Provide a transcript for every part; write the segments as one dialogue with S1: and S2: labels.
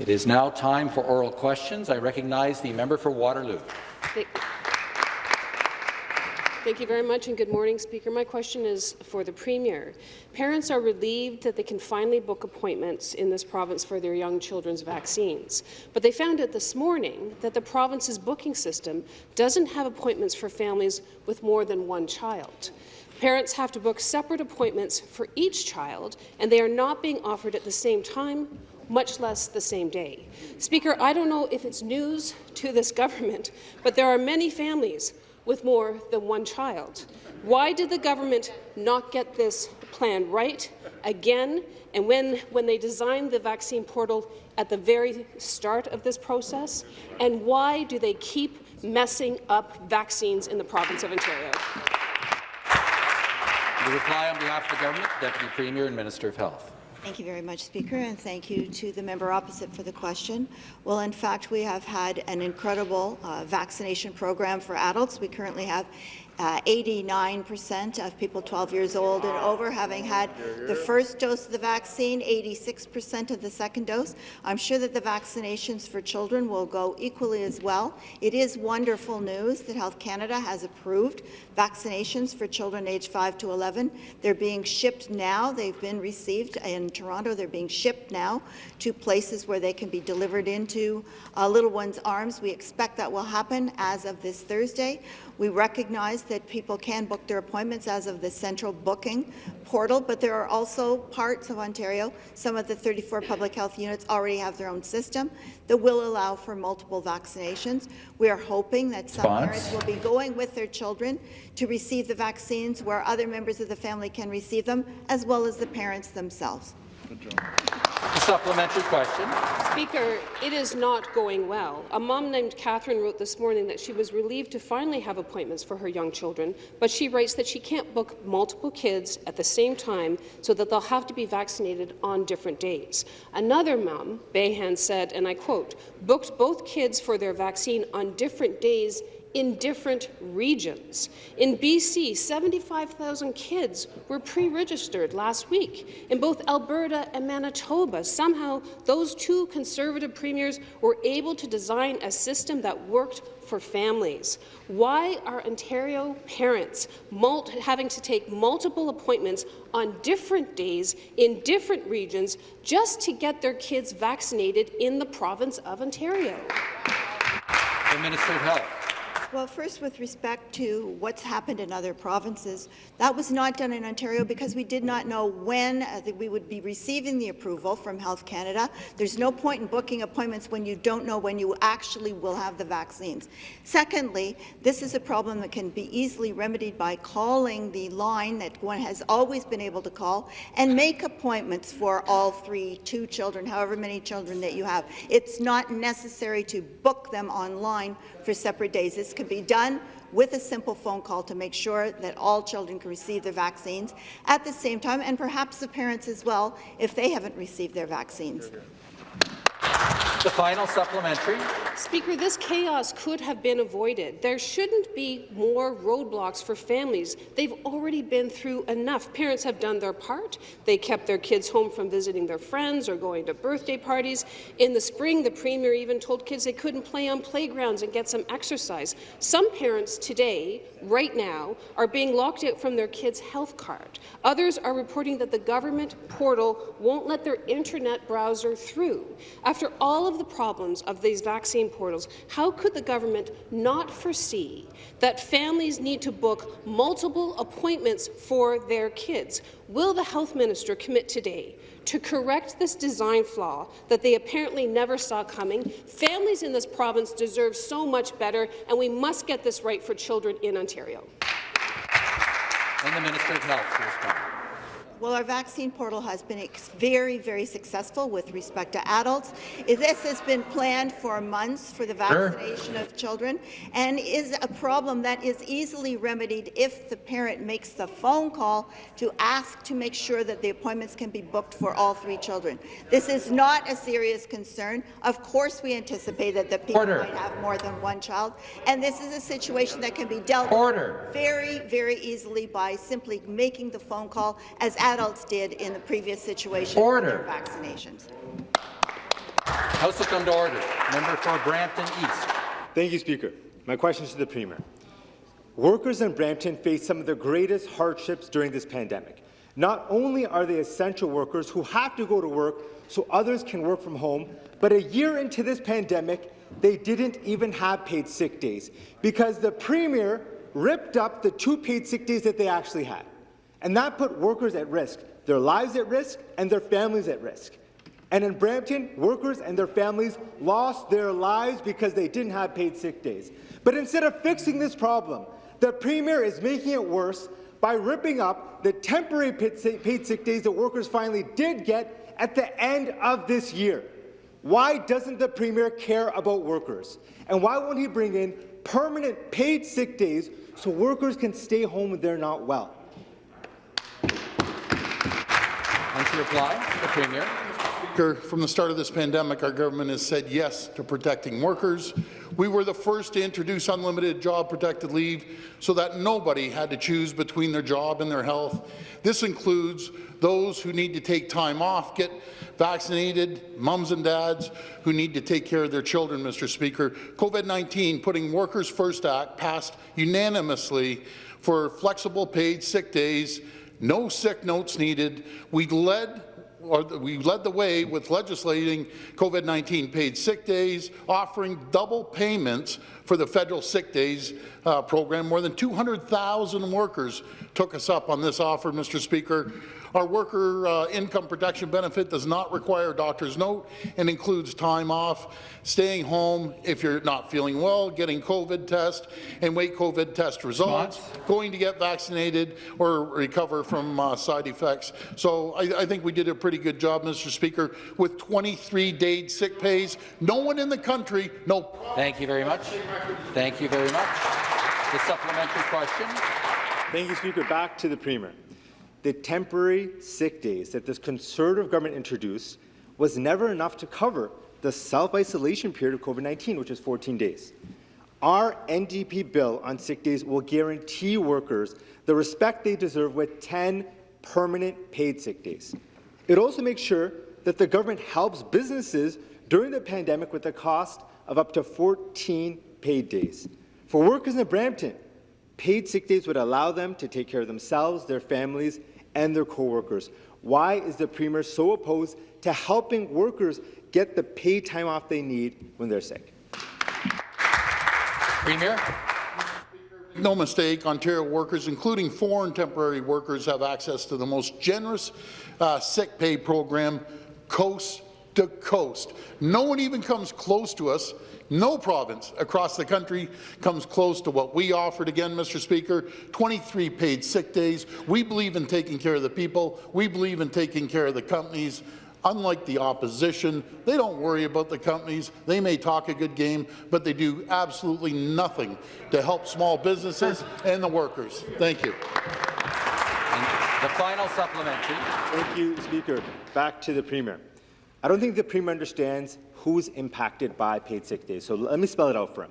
S1: It is now time for oral questions. I recognize the member for Waterloo.
S2: Thank you very much, and good morning, Speaker. My question is for the Premier. Parents are relieved that they can finally book appointments in this province for their young children's vaccines, but they found out this morning that the province's booking system doesn't have appointments for families with more than one child. Parents have to book separate appointments for each child, and they are not being offered at the same time much less the same day. Speaker, I don't know if it's news to this government, but there are many families with more than one child. Why did the government not get this plan right again? And when, when they designed the vaccine portal at the very start of this process? And why do they keep messing up vaccines in the province of Ontario?
S1: The reply on behalf of the government, Deputy Premier and Minister of Health.
S3: Thank you very much, Speaker, and thank you to the member opposite for the question. Well, in fact, we have had an incredible uh, vaccination program for adults. We currently have 89% uh, of people 12 years old and over having had the first dose of the vaccine, 86% of the second dose. I'm sure that the vaccinations for children will go equally as well. It is wonderful news that Health Canada has approved vaccinations for children aged 5 to 11. They're being shipped now. They've been received in Toronto. They're being shipped now to places where they can be delivered into uh, little ones' arms. We expect that will happen as of this Thursday. We recognize that people can book their appointments as of the central booking portal, but there are also parts of Ontario, some of the 34 public health units already have their own system that will allow for multiple vaccinations. We are hoping that some Spons. parents will be going with their children to receive the vaccines where other members of the family can receive them, as well as the parents themselves.
S1: A supplementary question.
S2: Speaker, it is not going well. A mom named Catherine wrote this morning that she was relieved to finally have appointments for her young children, but she writes that she can't book multiple kids at the same time so that they'll have to be vaccinated on different days. Another mom, Behan, said, and I quote, booked both kids for their vaccine on different days in different regions. In BC, 75,000 kids were pre-registered last week. In both Alberta and Manitoba, somehow those two Conservative premiers were able to design a system that worked for families. Why are Ontario parents having to take multiple appointments on different days in different regions just to get their kids vaccinated in the province of Ontario?
S1: The Minister of Health.
S3: Well, first, with respect to what's happened in other provinces, that was not done in Ontario because we did not know when uh, we would be receiving the approval from Health Canada. There's no point in booking appointments when you don't know when you actually will have the vaccines. Secondly, this is a problem that can be easily remedied by calling the line that one has always been able to call and make appointments for all three, two children, however many children that you have. It's not necessary to book them online for separate days. This can be done with a simple phone call to make sure that all children can receive their vaccines at the same time, and perhaps the parents as well if they haven't received their vaccines.
S1: The final supplementary.
S2: Speaker, this chaos could have been avoided. There shouldn't be more roadblocks for families. They've already been through enough. Parents have done their part. They kept their kids home from visiting their friends or going to birthday parties. In the spring, the Premier even told kids they couldn't play on playgrounds and get some exercise. Some parents today, right now, are being locked out from their kids' health card. Others are reporting that the government portal won't let their internet browser through. After all of the problems of these vaccine portals, how could the government not foresee that families need to book multiple appointments for their kids? Will the health minister commit today to correct this design flaw that they apparently never saw coming. Families in this province deserve so much better, and we must get this right for children in Ontario.
S1: And the Minister of Health.
S3: Well, our vaccine portal has been very, very successful with respect to adults. This has been planned for months for the vaccination sure. of children and is a problem that is easily remedied if the parent makes the phone call to ask to make sure that the appointments can be booked for all three children. This is not a serious concern. Of course, we anticipate that the people Order. might have more than one child, and this is a situation that can be dealt Order. with very, very easily by simply making the phone call as adults did in the previous situation Order. for vaccinations.
S1: House will come to order. Member for Brampton East.
S4: Thank you, Speaker. My question is to the Premier. Workers in Brampton face some of the greatest hardships during this pandemic. Not only are they essential workers who have to go to work so others can work from home, but a year into this pandemic, they didn't even have paid sick days because the Premier ripped up the two paid sick days that they actually had. And that put workers at risk, their lives at risk, and their families at risk. And in Brampton, workers and their families lost their lives because they didn't have paid sick days. But instead of fixing this problem, the Premier is making it worse by ripping up the temporary paid sick days that workers finally did get at the end of this year. Why doesn't the Premier care about workers? And why won't he bring in permanent paid sick days so workers can stay home when they're not well?
S1: And reply, the Premier.
S5: From the start of this pandemic, our government has said yes to protecting workers. We were the first to introduce unlimited job-protected leave so that nobody had to choose between their job and their health. This includes those who need to take time off, get vaccinated, mums and dads who need to take care of their children, Mr. Speaker. COVID-19 Putting Workers First Act passed unanimously for flexible paid sick days, no sick notes needed. We led or we led the way with legislating COVID-19 paid sick days, offering double payments for the federal sick days uh, program. More than 200,000 workers took us up on this offer, Mr. Speaker. Our worker uh, income protection benefit does not require a doctor's note and includes time off, staying home if you're not feeling well, getting COVID test and wait COVID test results, going to get vaccinated or recover from uh, side effects. So I, I think we did a pretty good job, Mr. Speaker, with 23 days sick pays. No one in the country, no.
S1: Thank you very much. Thank you very much. The supplementary question.
S4: Thank you, Speaker. Back to the Premier. The temporary sick days that this Conservative government introduced was never enough to cover the self-isolation period of COVID-19, which is 14 days. Our NDP bill on sick days will guarantee workers the respect they deserve with 10 permanent paid sick days. It also makes sure that the government helps businesses during the pandemic with a cost of up to 14 paid days. For workers in Brampton, paid sick days would allow them to take care of themselves, their families, and their co-workers. Why is the Premier so opposed to helping workers get the paid time off they need when they're sick?
S1: Premier.
S5: No mistake, Ontario workers, including foreign temporary workers, have access to the most generous uh, sick pay program coast to coast. No one even comes close to us. No province across the country comes close to what we offered again, Mr. Speaker. 23 paid sick days. We believe in taking care of the people. We believe in taking care of the companies. Unlike the opposition, they don't worry about the companies. They may talk a good game, but they do absolutely nothing to help small businesses and the workers. Thank you.
S1: And the final supplementary.
S4: Thank you, Speaker. Back to the Premier. I don't think the Premier understands who's impacted by paid sick days, so let me spell it out for him.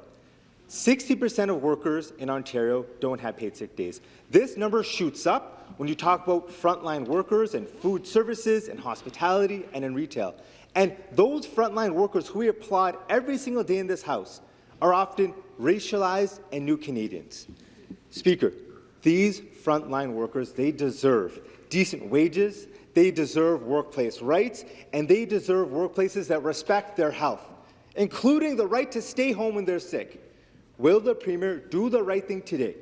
S4: 60% of workers in Ontario don't have paid sick days. This number shoots up when you talk about frontline workers in food services and hospitality and in retail. And those frontline workers who we applaud every single day in this House are often racialized and new Canadians. Speaker, these frontline workers, they deserve decent wages, they deserve workplace rights, and they deserve workplaces that respect their health, including the right to stay home when they're sick. Will the Premier do the right thing today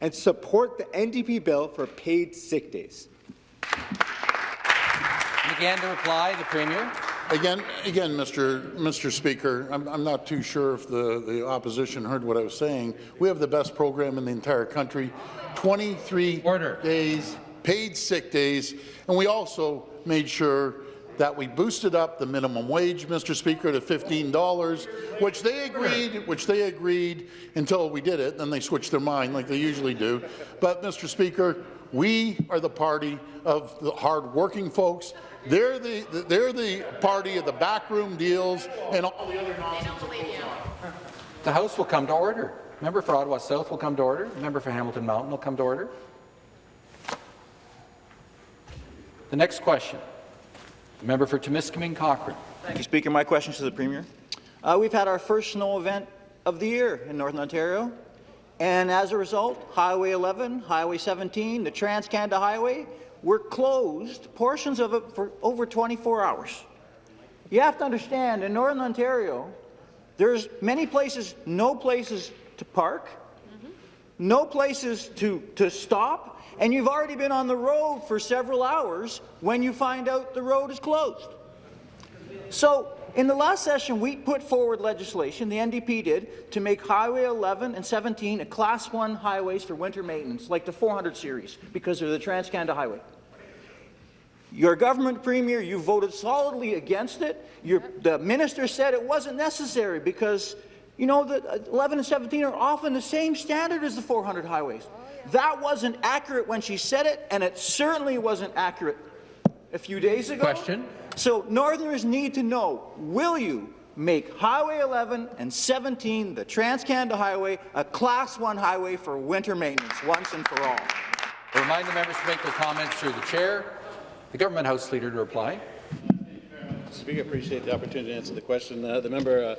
S4: and support the NDP bill for paid sick days?
S1: And again to reply, the Premier.
S5: Again, again, Mr. Mr. Speaker, I'm, I'm not too sure if the, the opposition heard what I was saying. We have the best program in the entire country, 23
S1: Order.
S5: days, paid sick days, and we also made sure that we boosted up the minimum wage, Mr. Speaker, to $15, which they agreed, which they agreed until we did it, then they switched their mind like they usually do. But, Mr. Speaker, we are the party of the hard-working folks. They're the, they're the party of the backroom deals and all the other nonsense.
S1: The House will come to order. Member for Ottawa South will come to order. Member for Hamilton Mountain will come to order. The next question. The member for Timiskaming Cochrane.
S6: Thank you, Speaker. My question is to the Premier. Uh, we've had our first snow event of the year in Northern Ontario, and as a result, Highway 11, Highway 17, the Trans-Canada Highway were closed, portions of it for over 24 hours. You have to understand, in Northern Ontario, there's many places, no places to park, no places to, to stop, and you've already been on the road for several hours when you find out the road is closed. So, in the last session, we put forward legislation, the NDP did, to make Highway 11 and 17 a Class 1 highways for winter maintenance, like the 400 series, because they're the Trans-Canada Highway. Your government premier, you voted solidly against it. Your, the minister said it wasn't necessary because, you know, the 11 and 17 are often the same standard as the 400 highways. That wasn't accurate when she said it, and it certainly wasn't accurate a few days ago.
S1: Question.
S6: So Northerners need to know, will you make Highway 11 and 17, the Trans-Canada Highway, a Class 1 highway for winter maintenance once and for all?
S1: I remind the members to make their comments through the chair. The government House Leader to reply.
S7: Speaker, I appreciate the opportunity to answer the question. Uh, the member uh,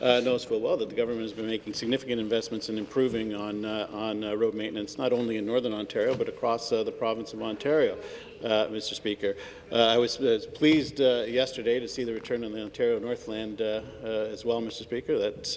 S7: uh, knows full well that the government has been making significant investments in improving on, uh, on uh, road maintenance, not only in Northern Ontario, but across uh, the province of Ontario. Uh, Mr. Speaker, uh, I was, was pleased yesterday to see the return of the Ontario Northland as well, Mr. Speaker. That's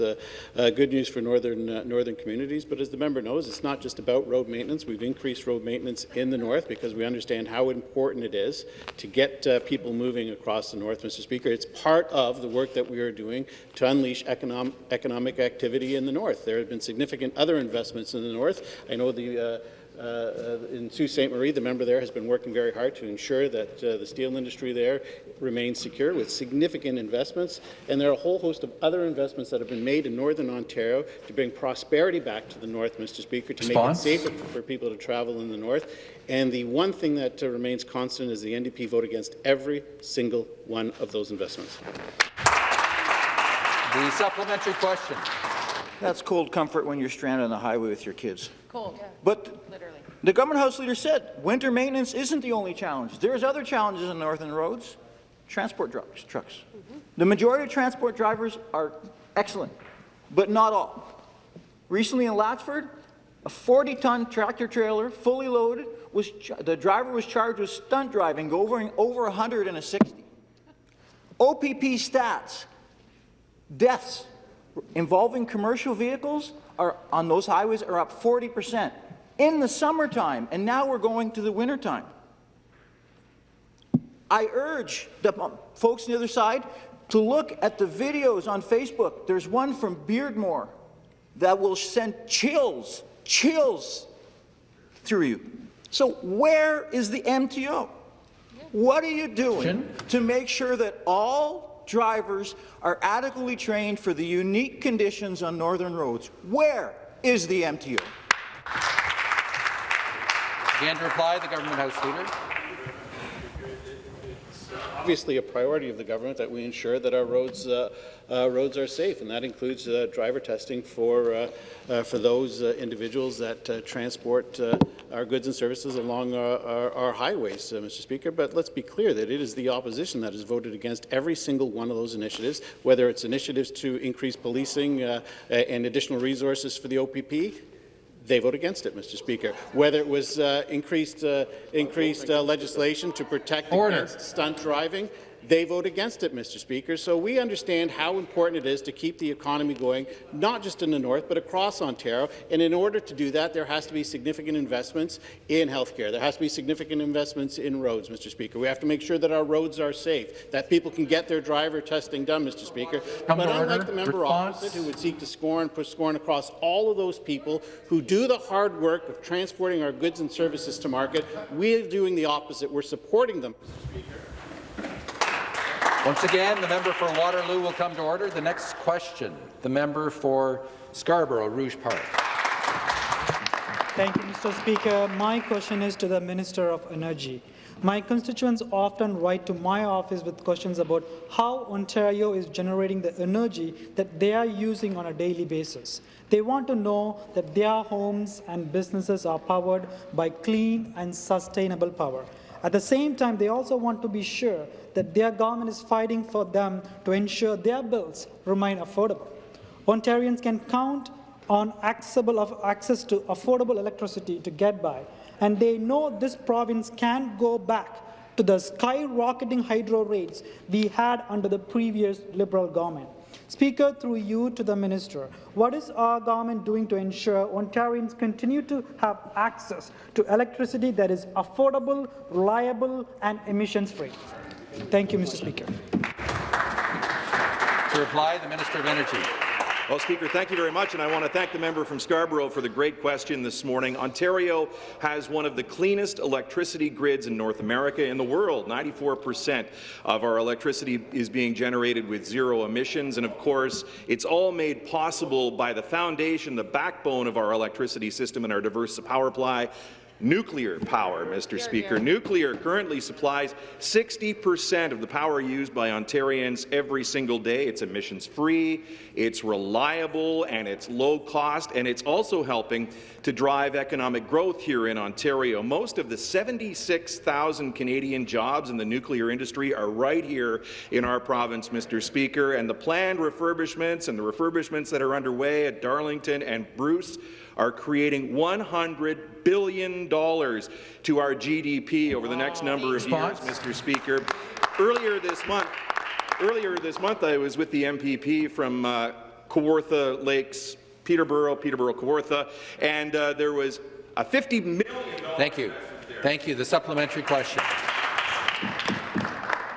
S7: good news for northern northern communities. But as the member knows, it's not just about road maintenance. We've increased road maintenance in the north because we understand how important it is to get people moving across the north, Mr. Speaker. It's part of the work that we are doing to unleash economic, economic activity in the north. There have been significant other investments in the north. I know the uh, uh, in Sault Ste. Marie, the member there has been working very hard to ensure that uh, the steel industry there remains secure with significant investments. And there are a whole host of other investments that have been made in Northern Ontario to bring prosperity back to the north, Mr. Speaker, to
S1: Response?
S7: make it safer for people to travel in the north. And the one thing that uh, remains constant is the NDP vote against every single one of those investments.
S1: The supplementary question.
S6: That's cold comfort when you're stranded on the highway with your kids.
S8: Cold,
S6: But
S8: literally.
S6: the government House Leader said winter maintenance isn't the only challenge. There's other challenges in northern roads. Transport trucks. trucks. The majority of transport drivers are excellent, but not all. Recently in Latchford, a 40-ton tractor trailer, fully loaded, was the driver was charged with stunt driving, over over 100 in a 60. OPP stats: deaths involving commercial vehicles are on those highways are up 40 percent in the summertime, and now we're going to the wintertime. I urge the folks on the other side to look at the videos on Facebook. There's one from Beardmore that will send chills, chills through you. So where is the MTO? What are you doing to make sure that all drivers are adequately trained for the unique conditions on northern roads? Where is the MTO?
S1: Again to reply, the government House Leader.
S7: Obviously a priority of the government that we ensure that our roads uh, uh, roads are safe, and that includes uh, driver testing for uh, uh, for those uh, individuals that transport our goods and services along our, our, our highways, Mr. Speaker. But let's be clear that it is the opposition that has voted against every single one of those initiatives, whether it's initiatives to increase policing and additional resources for the OPP, they vote against it, Mr. Speaker. Whether it was uh, increased, uh, increased uh, legislation to protect
S1: Order.
S7: against stunt driving, they vote against it, Mr. Speaker. So we understand how important it is to keep the economy going, not just in the north, but across Ontario. And in order to do that, there has to be significant investments in healthcare. There has to be significant investments in roads, Mr. Speaker. We have to make sure that our roads are safe, that people can get their driver testing done, Mr. Speaker.
S1: Come
S7: but unlike
S1: order.
S7: the member
S1: Response.
S7: opposite, who would seek to scorn, push scorn across all of those people who do the hard work of transporting our goods and services to market, we're doing the opposite. We're supporting them.
S1: Once again, the member for Waterloo will come to order. The next question, the member for Scarborough, Rouge Park.
S9: Thank you, Mr. Speaker. My question is to the Minister of Energy. My constituents often write to my office with questions about how Ontario is generating the energy that they are using on a daily basis. They want to know that their homes and businesses are powered by clean and sustainable power. At the same time, they also want to be sure that their government is fighting for them to ensure their bills remain affordable. Ontarians can count on access to affordable electricity to get by, and they know this province can't go back to the skyrocketing hydro rates we had under the previous Liberal government. Speaker, through you to the minister, what is our government doing to ensure Ontarians continue to have access to electricity that is affordable, reliable, and emissions-free? Thank you, Mr. Speaker.
S1: To reply, the Minister of Energy.
S8: Well, Speaker, thank you very much, and I want to thank the member from Scarborough for the great question this morning. Ontario has one of the cleanest electricity grids in North America in the world. 94 percent of our electricity is being generated with zero emissions, and of course, it's all made possible by the foundation, the backbone of our electricity system and our diverse power supply, Nuclear power, Mr. Speaker. Nuclear currently supplies 60 percent of the power used by Ontarians every single day. It's emissions-free, it's reliable, and it's low cost, and it's also helping to drive economic growth here in Ontario. Most of the 76,000 Canadian jobs in the nuclear industry are right here in our province, Mr. Speaker, and the planned refurbishments and the refurbishments that are underway at Darlington and Bruce are creating $100 billion to our GDP over the next number of
S1: Response?
S8: years, Mr. Speaker. Earlier this month, earlier this month, I was with the MPP from uh, Kawartha Lakes, Peterborough, Peterborough, Kawartha, and uh, there was a $50 million
S1: Thank you. Thank you. The supplementary question.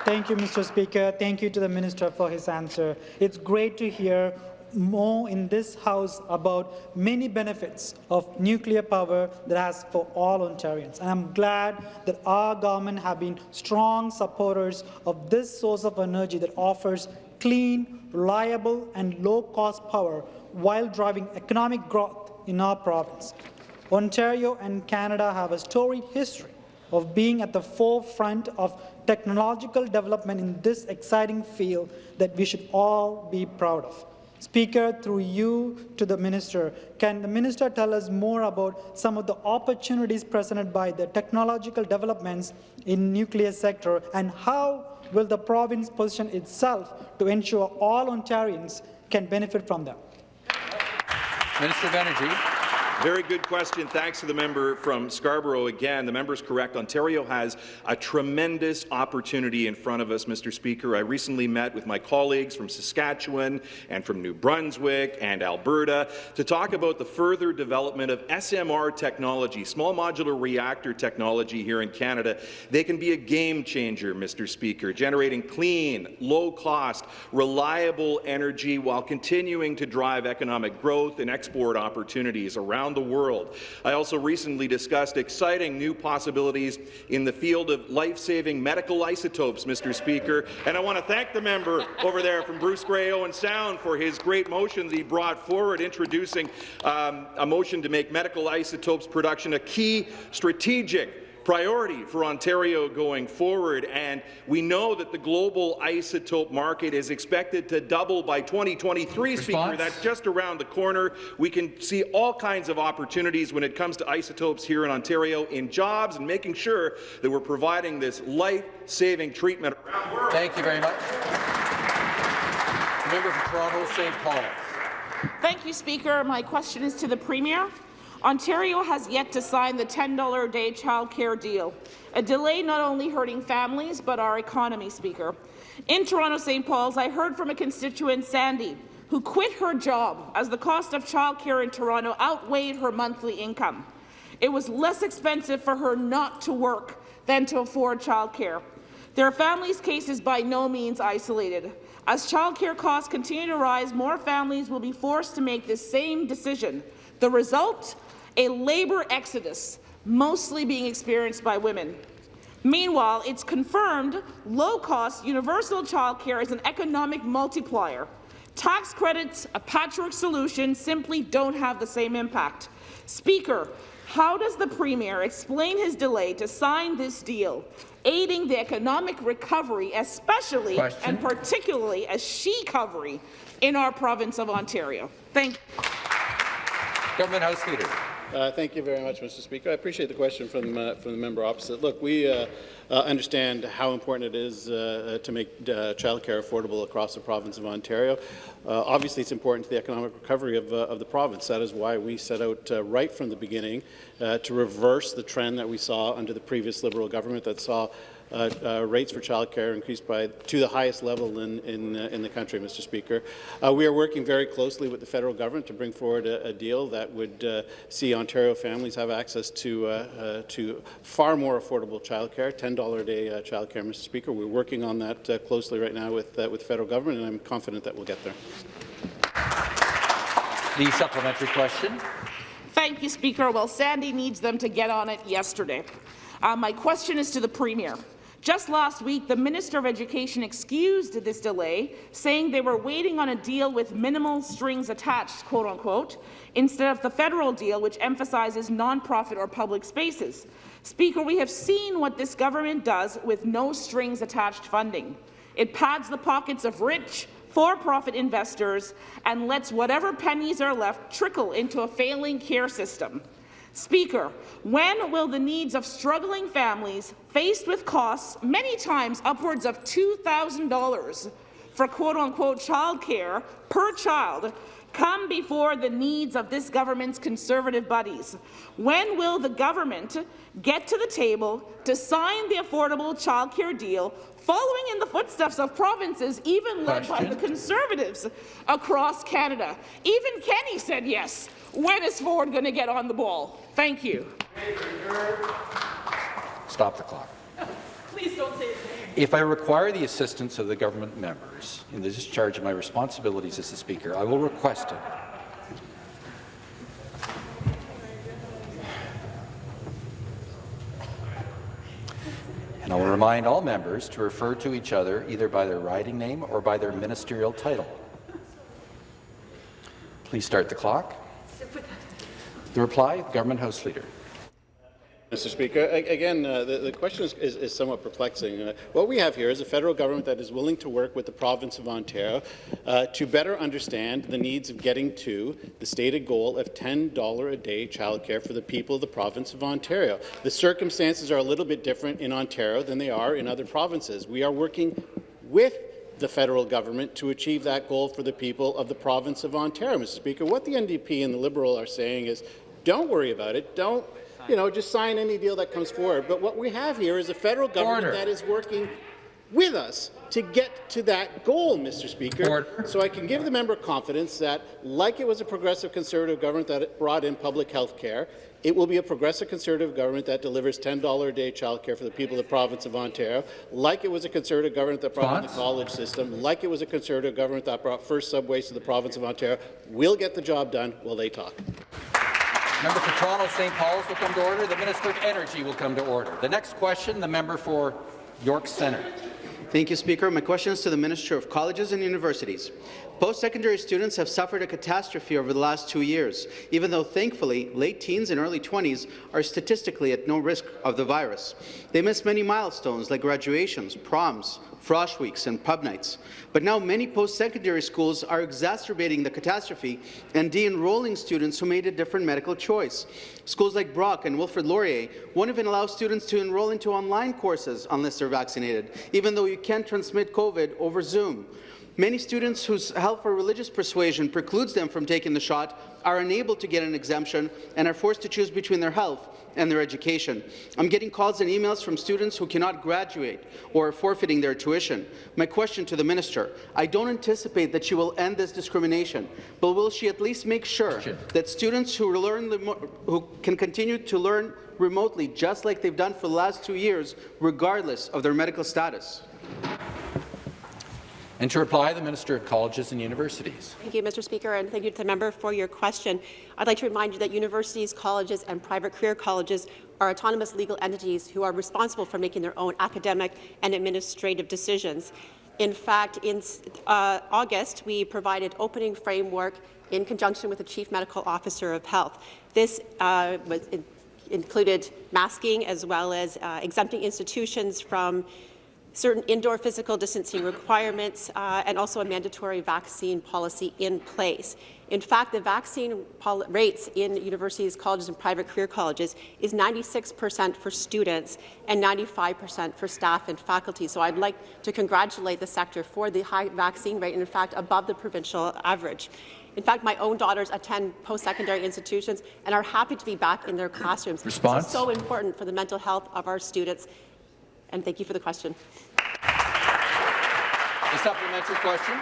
S9: Thank you, Mr. Speaker. Thank you to the minister for his answer. It's great to hear more in this House about many benefits of nuclear power that has for all Ontarians. And I'm glad that our government have been strong supporters of this source of energy that offers clean, reliable, and low-cost power while driving economic growth in our province. Ontario and Canada have a storied history of being at the forefront of technological development in this exciting field that we should all be proud of. Speaker, through you to the minister, can the minister tell us more about some of the opportunities presented by the technological developments in nuclear sector and how will the province position itself to ensure all Ontarians can benefit from them?
S1: Minister of Energy.
S8: Very good question. Thanks to the member from Scarborough again. The member is correct. Ontario has a tremendous opportunity in front of us, Mr. Speaker. I recently met with my colleagues from Saskatchewan and from New Brunswick and Alberta to talk about the further development of SMR technology, small modular reactor technology here in Canada. They can be a game changer, Mr. Speaker, generating clean, low-cost, reliable energy while continuing to drive economic growth and export opportunities around the world. I also recently discussed exciting new possibilities in the field of life-saving medical isotopes, Mr. Speaker, and I want to thank the member over there from Bruce Grey Owen Sound for his great motion that he brought forward, introducing um, a motion to make medical isotopes production a key strategic priority for Ontario going forward, and we know that the global isotope market is expected to double by 2023, Speaker. That's just around the corner. We can see all kinds of opportunities when it comes to isotopes here in Ontario in jobs and making sure that we're providing this life-saving treatment around the world.
S1: Thank you very much. Member for Toronto St. Paul.
S10: Thank you, Speaker. My question is to the Premier. Ontario has yet to sign the $10 a day childcare deal, a delay not only hurting families but our economy, Speaker. In Toronto St. Paul's, I heard from a constituent, Sandy, who quit her job as the cost of childcare in Toronto outweighed her monthly income. It was less expensive for her not to work than to afford childcare. Their family's case is by no means isolated. As childcare costs continue to rise, more families will be forced to make this same decision. The result? A labour exodus, mostly being experienced by women. Meanwhile, it's confirmed low-cost universal childcare is an economic multiplier. Tax credits, a patchwork solution, simply don't have the same impact. Speaker, how does the Premier explain his delay to sign this deal, aiding the economic recovery, especially
S1: Question.
S10: and particularly a she-covery in our province of Ontario? Thank you.
S1: Government House Leader.
S7: Uh, thank you very much, Mr. Speaker. I appreciate the question from, uh, from the member opposite. Look, we uh, uh, understand how important it is uh, to make uh, childcare affordable across the province of Ontario. Uh, obviously, it's important to the economic recovery of, uh, of the province. That is why we set out uh, right from the beginning to reverse the trend that we saw under the previous Liberal government that saw uh, uh, rates for childcare increased by to the highest level in in, uh, in the country, Mr. Speaker. Uh, we are working very closely with the federal government to bring forward a, a deal that would uh, see Ontario families have access to uh, to far more affordable childcare, $10 a day uh, childcare, Mr. Speaker. We're working on that closely right now with with the federal government, and I'm confident that we'll get there.
S1: The supplementary question.
S10: Thank you, Speaker. Well, Sandy needs them to get on it yesterday. Uh, my question is to the Premier. Just last week, the Minister of Education excused this delay, saying they were waiting on a deal with minimal strings attached, quote unquote, instead of the federal deal, which emphasizes nonprofit or public spaces. Speaker, we have seen what this government does with no strings attached funding. It pads the pockets of rich, for-profit investors and lets whatever pennies are left trickle into a failing care system. Speaker, when will the needs of struggling families faced with costs many times upwards of $2,000 for quote-unquote childcare per child come before the needs of this government's Conservative buddies? When will the government get to the table to sign the affordable childcare deal following in the footsteps of provinces even led by the Conservatives across Canada? Even Kenney said yes. When is Ford going to get on the ball? Thank you.
S1: Stop the clock.
S10: Please don't say it.
S1: If I require the assistance of the government members in the discharge of my responsibilities as the Speaker, I will request it. And I will remind all members to refer to each other either by their riding name or by their ministerial title. Please start the clock. The reply, Government House Leader.
S7: Mr. Speaker, again, uh, the, the, question is, is, is somewhat perplexing. Uh, what we have here is a federal government that is willing to work with the province of Ontario uh, to better understand the needs of getting to the stated goal of $10 a day childcare for the people of the province of Ontario. The circumstances are a little bit different in Ontario than they are in other provinces. We are working with the federal government to achieve that goal for the people of the province of Ontario, Mr. Speaker. What the NDP and the Liberal are saying is, don't worry about it. Don't you know, just sign any deal that comes forward. But what we have here is a federal government Order. that is working with us to get to that goal, Mr. Speaker. Order. So I can give the member confidence that, like it was a progressive Conservative government that brought in public health care, it will be a progressive Conservative government that delivers $10 a day childcare for the people of the province of Ontario, like it was a Conservative government that brought in the college system, like it was a Conservative government that brought first subways to the province of Ontario. We'll get the job done while they talk.
S1: Member for Toronto St. Paul's will come to order. The Minister of Energy will come to order. The next question, the member for York Centre.
S11: Thank you, Speaker. My question is to the Minister of Colleges and Universities. Post-secondary students have suffered a catastrophe over the last two years, even though, thankfully, late teens and early 20s are statistically at no risk of the virus. They miss many milestones like graduations, proms, frosh weeks, and pub nights. But now many post-secondary schools are exacerbating the catastrophe and de-enrolling students who made a different medical choice. Schools like Brock and Wilfrid Laurier won't even allow students to enroll into online courses unless they're vaccinated, even though you can't transmit COVID over Zoom. Many students whose health or religious persuasion precludes them from taking the shot are unable to get an exemption and are forced to choose between their health and their education. I'm getting calls and emails from students who cannot graduate or are forfeiting their tuition. My question to the minister, I don't anticipate that she will end this discrimination, but will she at least make sure that students who, learn who can continue to learn remotely, just like they've done for the last two years, regardless of their medical status?
S1: And to reply, the Minister of Colleges and Universities.
S12: Thank you, Mr. Speaker, and thank you to the member for your question. I'd like to remind you that universities, colleges and private career colleges are autonomous legal entities who are responsible for making their own academic and administrative decisions. In fact, in uh, August, we provided opening framework in conjunction with the Chief Medical Officer of Health. This uh, was, included masking as well as uh, exempting institutions from certain indoor physical distancing requirements, uh, and also a mandatory vaccine policy in place. In fact, the vaccine rates in universities, colleges, and private career colleges is 96% for students and 95% for staff and faculty. So I'd like to congratulate the sector for the high vaccine rate, and in fact, above the provincial average. In fact, my own daughters attend post-secondary institutions and are happy to be back in their classrooms.
S1: Response?
S12: This is so important for the mental health of our students. And thank you for the question.
S1: A supplementary question.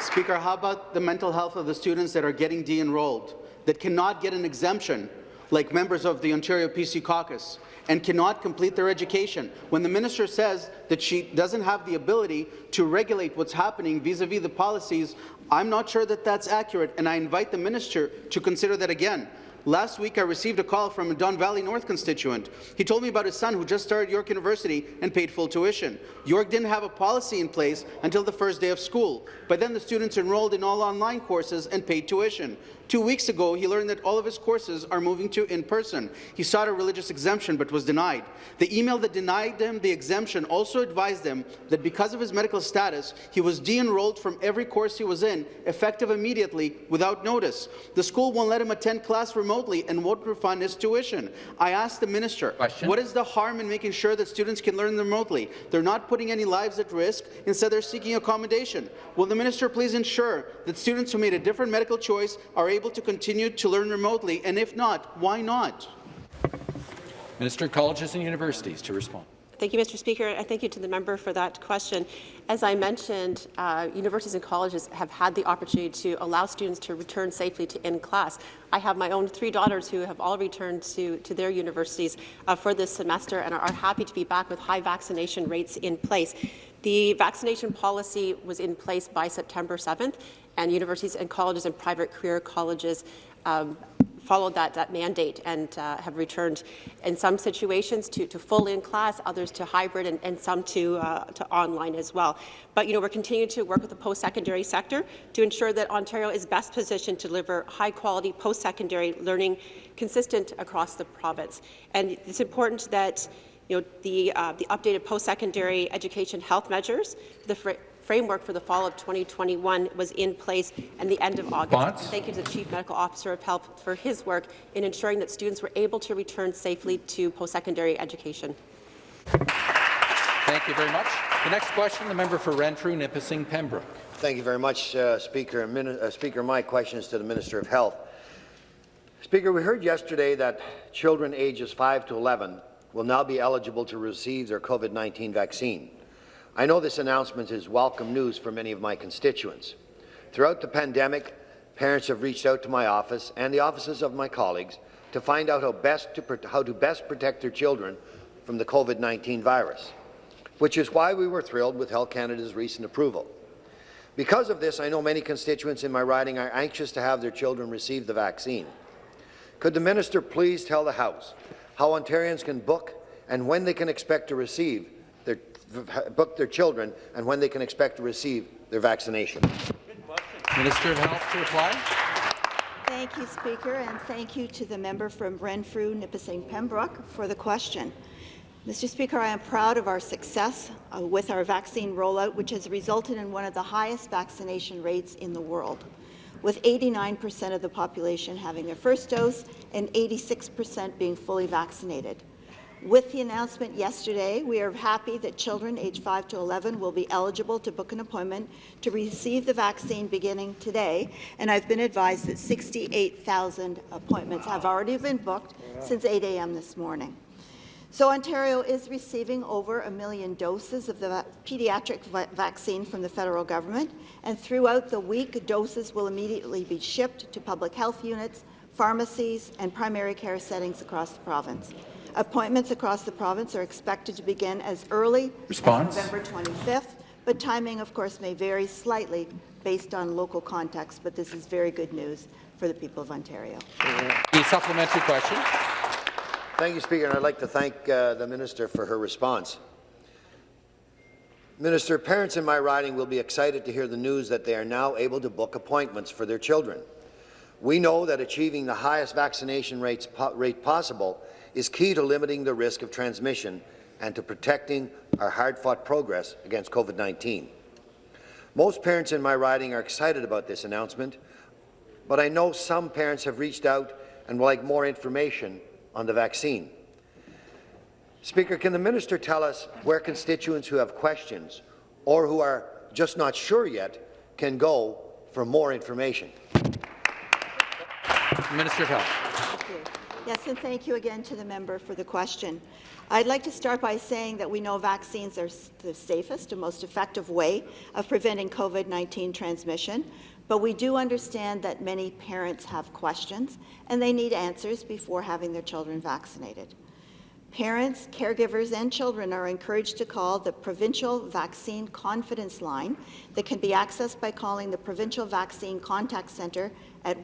S11: Speaker, how about the mental health of the students that are getting de-enrolled, that cannot get an exemption, like members of the Ontario PC caucus, and cannot complete their education? When the minister says that she doesn't have the ability to regulate what's happening vis-a-vis -vis the policies, I'm not sure that that's accurate, and I invite the minister to consider that again. Last week, I received a call from a Don Valley North constituent. He told me about his son who just started York University and paid full tuition. York didn't have a policy in place until the first day of school. By then, the students enrolled in all online courses and paid tuition. Two weeks ago, he learned that all of his courses are moving to in-person. He sought a religious exemption but was denied. The email that denied him the exemption also advised him that because of his medical status, he was de-enrolled from every course he was in, effective immediately, without notice. The school won't let him attend class remotely and won't refund his tuition. I asked the minister,
S1: Question?
S11: what is the harm in making sure that students can learn remotely? They're not putting any lives at risk. Instead, they're seeking accommodation. Will the minister please ensure that students who made a different medical choice are able to continue to learn remotely? And if not, why not?
S1: Minister of Colleges and Universities to respond.
S12: Thank you, Mr. Speaker, and thank you to the member for that question. As I mentioned, uh, universities and colleges have had the opportunity to allow students to return safely to in-class. I have my own three daughters who have all returned to, to their universities uh, for this semester and are, happy to be back with high vaccination rates in place. The vaccination policy was in place by September 7th, and universities and colleges and private career colleges um, followed that, that mandate and uh, have returned in some situations to, to full in class, others to hybrid, and, and some to, uh, to online as well. But you know, we're continuing to work with the post-secondary sector to ensure that Ontario is best positioned to deliver high-quality post-secondary learning consistent across the province. And it's important that you know, the, uh, the updated post-secondary education health measures, the framework for the fall of 2021 was in place at the end of August.
S1: Bonds?
S12: Thank you to the Chief Medical Officer of Health for his work in ensuring that students were able to return safely to post-secondary education.
S1: Thank you very much. The next question, the member for Renfrew, Nipissing, Pembroke.
S13: Thank you very much, uh, Speaker. Uh, Speaker, my question is to the Minister of Health. Speaker, we heard yesterday that children ages 5 to 11 will now be eligible to receive their COVID-19 vaccine. I know this announcement is welcome news for many of my constituents. Throughout the pandemic, parents have reached out to my office and the offices of my colleagues to find out how, best to, how to best protect their children from the COVID-19 virus, which is why we were thrilled with Health Canada's recent approval. Because of this, I know many constituents in my riding are anxious to have their children receive the vaccine. Could the minister please tell the House how Ontarians can book and when they can expect to receive book their children and when they can expect to receive their vaccination.
S1: Minister of Health to reply.
S3: Thank you, Speaker, and thank you to the member from Renfrew, Nipissing, Pembroke for the question. Mr. Speaker, I am proud of our success uh, with our vaccine rollout, which has resulted in one of the highest vaccination rates in the world, with 89% of the population having their first dose and 86% being fully vaccinated. With the announcement yesterday, we are happy that children aged 5 to 11 will be eligible to book an appointment to receive the vaccine beginning today, and I've been advised that 68,000 appointments have already been booked since 8 a.m. this morning. So Ontario is receiving over a million doses of the pediatric va vaccine from the federal government, and throughout the week, doses will immediately be shipped to public health units, pharmacies, and primary care settings across the province. Appointments across the province are expected to begin as early
S1: Response.
S3: as November 25th, but timing, of course, may vary slightly based on local context, but this is very good news for the people of Ontario.
S1: The supplementary question.
S13: Thank you, Speaker, and I'd like to thank uh, the Minister for her response. Minister, parents in my riding will be excited to hear the news that they are now able to book appointments for their children. We know that achieving the highest vaccination rates po rate possible is key to limiting the risk of transmission and to protecting our hard-fought progress against COVID-19. Most parents in my riding are excited about this announcement, but I know some parents have reached out and would like more information on the vaccine. Speaker, can the minister tell us where constituents who have questions or who are just not sure yet can go for more information?
S1: Minister of Health.
S3: Yes, and thank you again to the member for the question. I'd like to start by saying that we know vaccines are the safest and most effective way of preventing COVID-19 transmission, but we do understand that many parents have questions and they need answers before having their children vaccinated. Parents, caregivers, and children are encouraged to call the Provincial Vaccine Confidence Line that can be accessed by calling the Provincial Vaccine Contact Centre at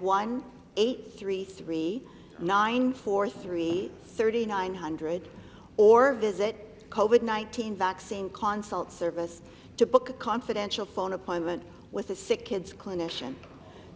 S3: 1-833-943-3900 or visit COVID-19 Vaccine Consult Service to book a confidential phone appointment with a sick kids clinician.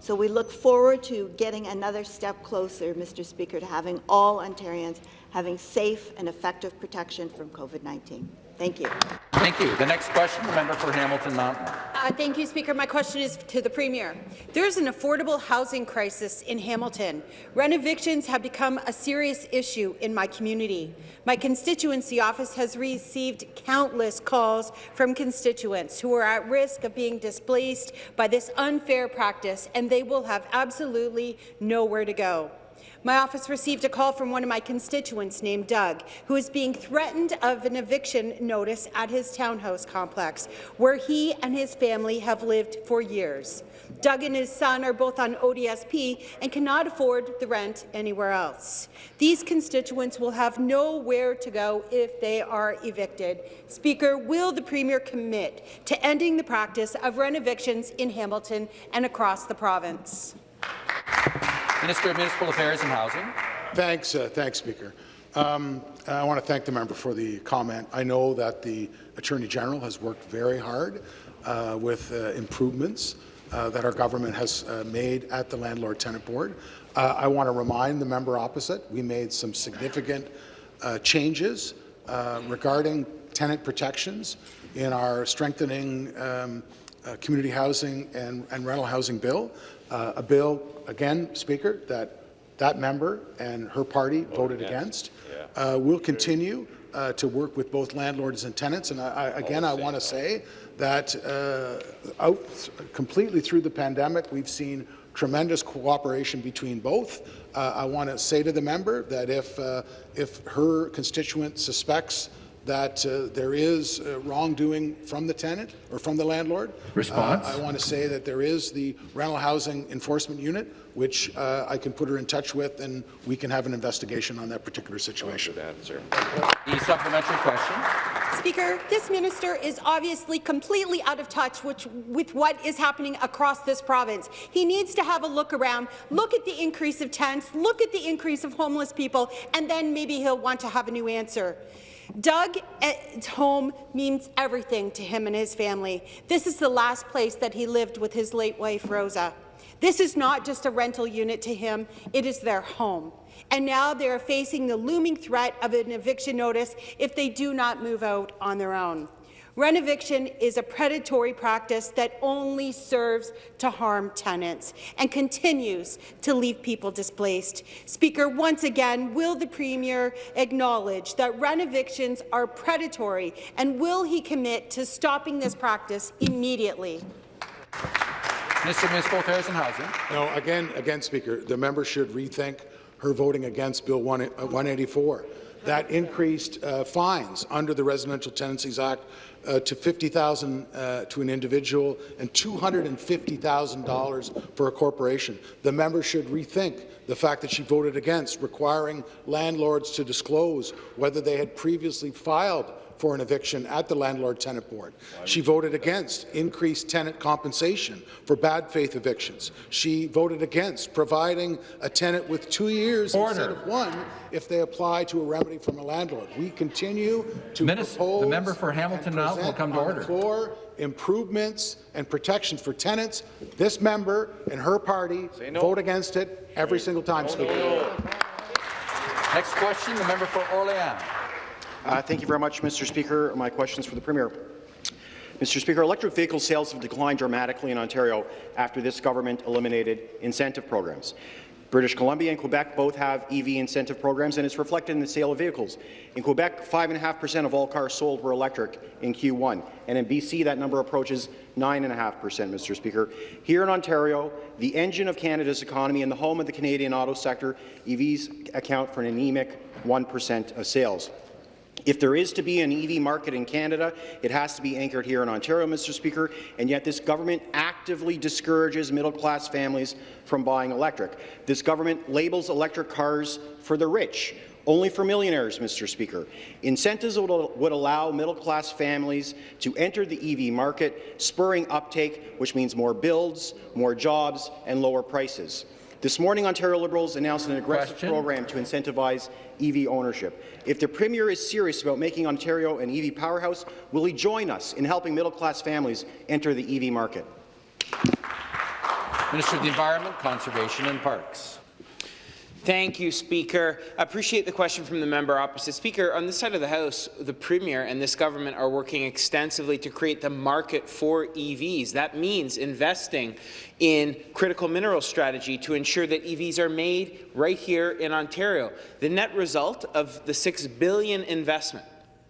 S3: So we look forward to getting another step closer, Mr. Speaker, to having all Ontarians having safe and effective protection from COVID-19. Thank you.
S1: Thank you. The next question, the member for Hamilton Mountain.
S14: Uh, thank you, Speaker. My question is to the Premier. There's an affordable housing crisis in Hamilton. Rent evictions have become a serious issue in my community. My constituency office has received countless calls from constituents who are at risk of being displaced by this unfair practice, and they will have absolutely nowhere to go. My office received a call from one of my constituents named Doug, who is being threatened of an eviction notice at his townhouse complex, where he and his family have lived for years. Doug and his son are both on ODSP and cannot afford the rent anywhere else. These constituents will have nowhere to go if they are evicted. Speaker, will the Premier commit to ending the practice of rent evictions in Hamilton and across the province?
S1: Minister of Municipal Affairs and Housing.
S15: Thanks, uh, thanks, Speaker. Um, I want to thank the member for the comment. I know that the Attorney General has worked very hard uh, with uh, improvements uh, that our government has uh, made at the Landlord Tenant Board. Uh, I want to remind the member opposite we made some significant changes regarding tenant protections in our strengthening um, community housing and, and rental housing bill. Uh, a bill, again, Speaker, that that member and her party voted, voted against. against. Yeah. Uh, we'll continue uh, to work with both landlords and tenants. And I, I, again, I want to say that uh, out completely through the pandemic, we've seen tremendous cooperation between both. Uh, I want to say to the member that if, uh, if her constituent suspects that uh, there is uh, wrongdoing from the tenant or from the landlord.
S1: Response.
S15: Uh, I want to say that there is the rental housing enforcement unit, which uh, I can put her in touch with, and we can have an investigation on that particular situation.
S1: Answer. The supplementary question.
S14: Speaker, this minister is obviously completely out of touch with, with what is happening across this province. He needs to have a look around, look at the increase of tents, look at the increase of homeless people, and then maybe he'll want to have a new answer. Doug's home means everything to him and his family. This is the last place that he lived with his late wife, Rosa. This is not just a rental unit to him, it is their home. And now they are facing the looming threat of an eviction notice if they do not move out on their own. Rent eviction is a predatory practice that only serves to harm tenants and continues to leave people displaced. Speaker, once again, will the Premier acknowledge that rent evictions are predatory, and will he commit to stopping this practice immediately?
S1: Mr. Municipal Affairs and Housing.
S15: No, again, again, Speaker, the member should rethink her voting against Bill 184 uh, that increased uh, fines under the Residential Tenancies Act uh, to 50,000 uh, to an individual and $250,000 for a corporation. The member should rethink the fact that she voted against requiring landlords to disclose whether they had previously filed for an eviction at the Landlord-Tenant Board. She voted against increased tenant compensation for bad faith evictions. She voted against providing a tenant with two years Order. instead of one if they apply to a remedy from a landlord. We continue to Minister, propose
S1: the member for Hamilton now will come to order.
S15: Floor improvements and protections for tenants. This member and her party no. vote against it every single time, no, Speaker. No.
S1: Next question, the member for Orléans.
S16: Uh, thank you very much, Mr. Speaker. My questions for the Premier. Mr. Speaker, electric vehicle sales have declined dramatically in Ontario after this government eliminated incentive programs. British Columbia and Quebec both have EV incentive programs, and it's reflected in the sale of vehicles. In Quebec, 5.5% of all cars sold were electric in Q1, and in BC, that number approaches 9.5%, Mr. Speaker. Here in Ontario, the engine of Canada's economy and the home of the Canadian auto sector, EVs account for an anemic 1% of sales. If there is to be an EV market in Canada, it has to be anchored here in Ontario, Mr. Speaker, and yet this government actively discourages middle-class families from buying electric. This government labels electric cars for the rich, only for millionaires, Mr. Speaker. Incentives would, would allow middle-class families to enter the EV market, spurring uptake, which means more builds, more jobs, and lower prices. This morning, Ontario Liberals announced an aggressive
S1: Question.
S16: program to incentivize EV ownership. If the Premier is serious about making Ontario an EV powerhouse, will he join us in helping middle-class families enter the EV market?
S1: Minister of the Environment, Conservation and Parks.
S17: Thank you, Speaker. I appreciate the question from the member opposite. Speaker, on this side of the House, the Premier and this government are working extensively to create the market for EVs. That means investing in critical mineral strategy to ensure that EVs are made right here in Ontario. The net result of the 6 billion investment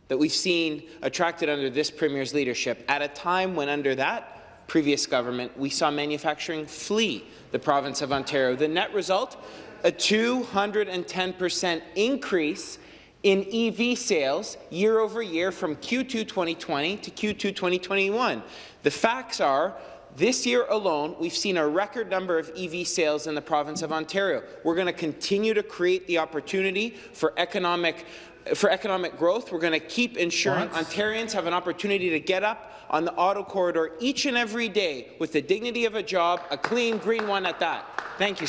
S17: that we've seen attracted under this Premier's leadership at a time when under that previous government we saw manufacturing flee the province of Ontario. The net result, a 210% increase in EV sales year over year from Q2 2020 to Q2 2021. The facts are this year alone, we've seen a record number of EV sales in the province of Ontario. We're going to continue to create the opportunity for economic for economic growth. We're going to keep ensuring
S1: What?
S17: Ontarians have an opportunity to get up on the auto corridor each and every day with the dignity of a job, a clean, green one at that. Thank you.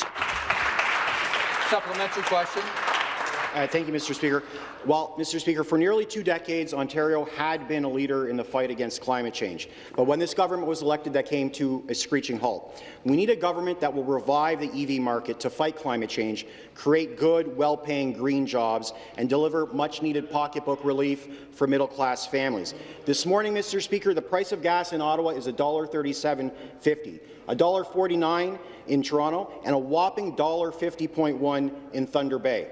S1: Supplementary question.
S16: Uh, thank you, Mr. Speaker. Well, Mr. Speaker, for nearly two decades, Ontario had been a leader in the fight against climate change. But when this government was elected, that came to a screeching halt. We need a government that will revive the EV market to fight climate change, create good, well-paying green jobs, and deliver much-needed pocketbook relief for middle-class families. This morning, Mr. Speaker, the price of gas in Ottawa is $1.3750, $1.49 in Toronto, and a whopping $1.50.1 in Thunder Bay.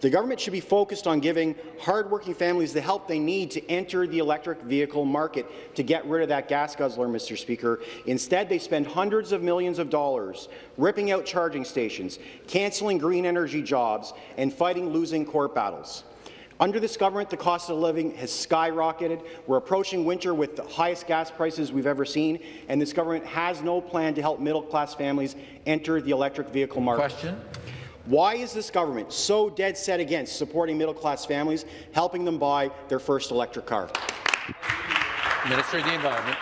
S16: The government should be focused on giving hardworking families the help they need to enter the electric vehicle market to get rid of that gas guzzler, Mr. Speaker. Instead, they spend hundreds of millions of dollars ripping out charging stations, cancelling green energy jobs, and fighting losing court battles. Under this government, the cost of living has skyrocketed. We're approaching winter with the highest gas prices we've ever seen, and this government has no plan to help middle-class families enter the electric vehicle market.
S1: Question.
S16: Why is this government so dead set against supporting middle-class families, helping them buy their first electric car?
S1: Minister of the Environment.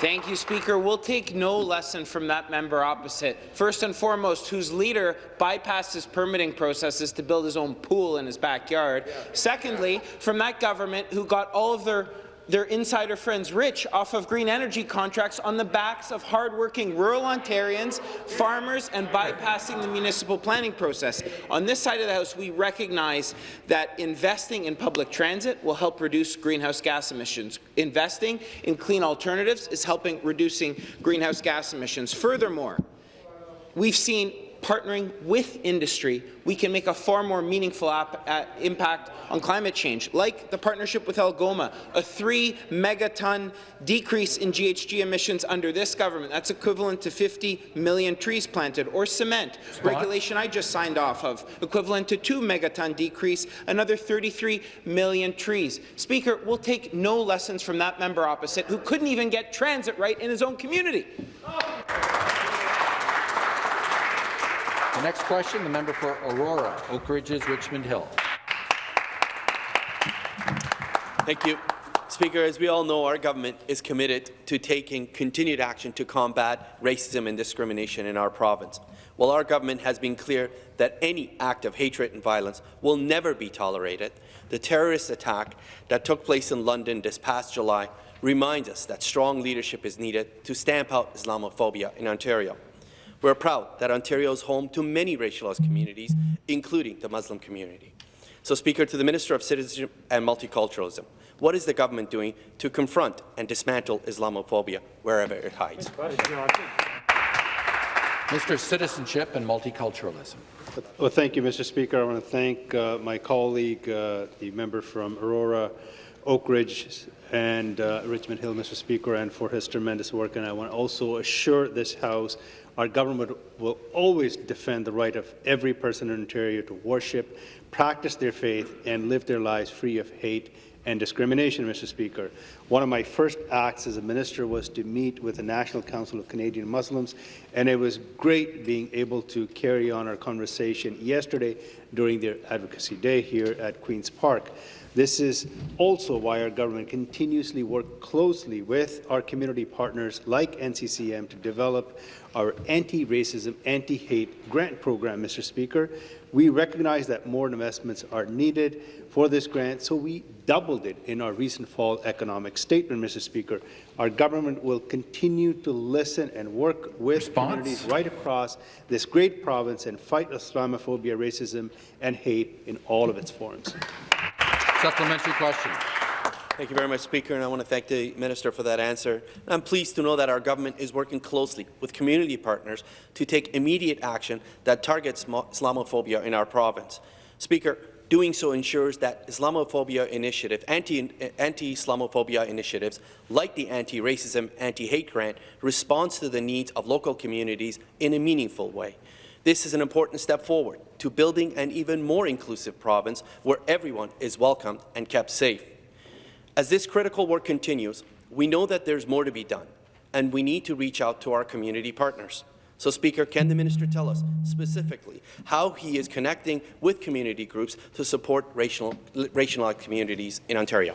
S17: Thank you, Speaker. We'll take no lesson from that member opposite. First and foremost, whose leader bypassed his permitting processes to build his own pool in his backyard. Secondly, from that government who got all of their their insider friends rich off of green energy contracts on the backs of hardworking rural Ontarians, farmers, and bypassing the municipal planning process. On this side of the House, we recognize that investing in public transit will help reduce greenhouse gas emissions. Investing in clean alternatives is helping reducing greenhouse gas emissions. Furthermore, we've seen partnering with industry, we can make a far more meaningful uh, impact on climate change, like the partnership with Algoma, a three megaton decrease in GHG emissions under this government. That's equivalent to 50 million trees planted, or cement, regulation I just signed off of, equivalent to two megaton decrease, another 33 million trees. Speaker, we'll take no lessons from that member opposite, who couldn't even get transit right in his own community.
S1: The next question, the member for Aurora, Oak Ridges, Richmond Hill.
S18: Thank you. Speaker, as we all know, our government is committed to taking continued action to combat racism and discrimination in our province. While our government has been clear that any act of hatred and violence will never be tolerated, the terrorist attack that took place in London this past July reminds us that strong leadership is needed to stamp out Islamophobia in Ontario. We're proud that Ontario is home to many racialized communities, including the Muslim community. So, Speaker, to the Minister of Citizenship and Multiculturalism, what is the government doing to confront and dismantle Islamophobia wherever it hides?
S1: Mr. Citizenship and Multiculturalism.
S19: Well, thank you, Mr. Speaker. I want to thank uh, my colleague, uh, the member from Aurora, Oak Ridge, and uh, Richmond Hill, Mr. Speaker, and for his tremendous work. And I want to also assure this House our government will always defend the right of every person in Ontario to worship, practice their faith, and live their lives free of hate and discrimination, Mr. Speaker. One of my first acts as a minister was to meet with the National Council of Canadian Muslims, and it was great being able to carry on our conversation yesterday during their Advocacy Day here at Queen's Park. This is also why our government continuously works closely with our community partners like NCCM to develop our anti-racism, anti-hate grant program, Mr. Speaker. We recognize that more investments are needed for this grant, so we doubled it in our recent fall economic statement, Mr. Speaker. Our government will continue to listen and work with
S1: Response?
S19: communities right across this great province and fight Islamophobia, racism, and hate in all of its forms.
S1: Supplementary question.
S18: Thank you very much, Speaker, and I want to thank the Minister for that answer. I'm pleased to know that our government is working closely with community partners to take immediate action that targets Islamophobia in our province. Speaker, doing so ensures that Islamophobia initiative, anti-Islamophobia anti initiatives like the anti-racism, anti-hate grant responds to the needs of local communities in a meaningful way. This is an important step forward to building an even more inclusive province where everyone is welcomed and kept safe. As this critical work continues, we know that there's more to be done, and we need to reach out to our community partners. So, Speaker, can the minister tell us specifically how he is connecting with community groups to support racial, racialized communities in Ontario?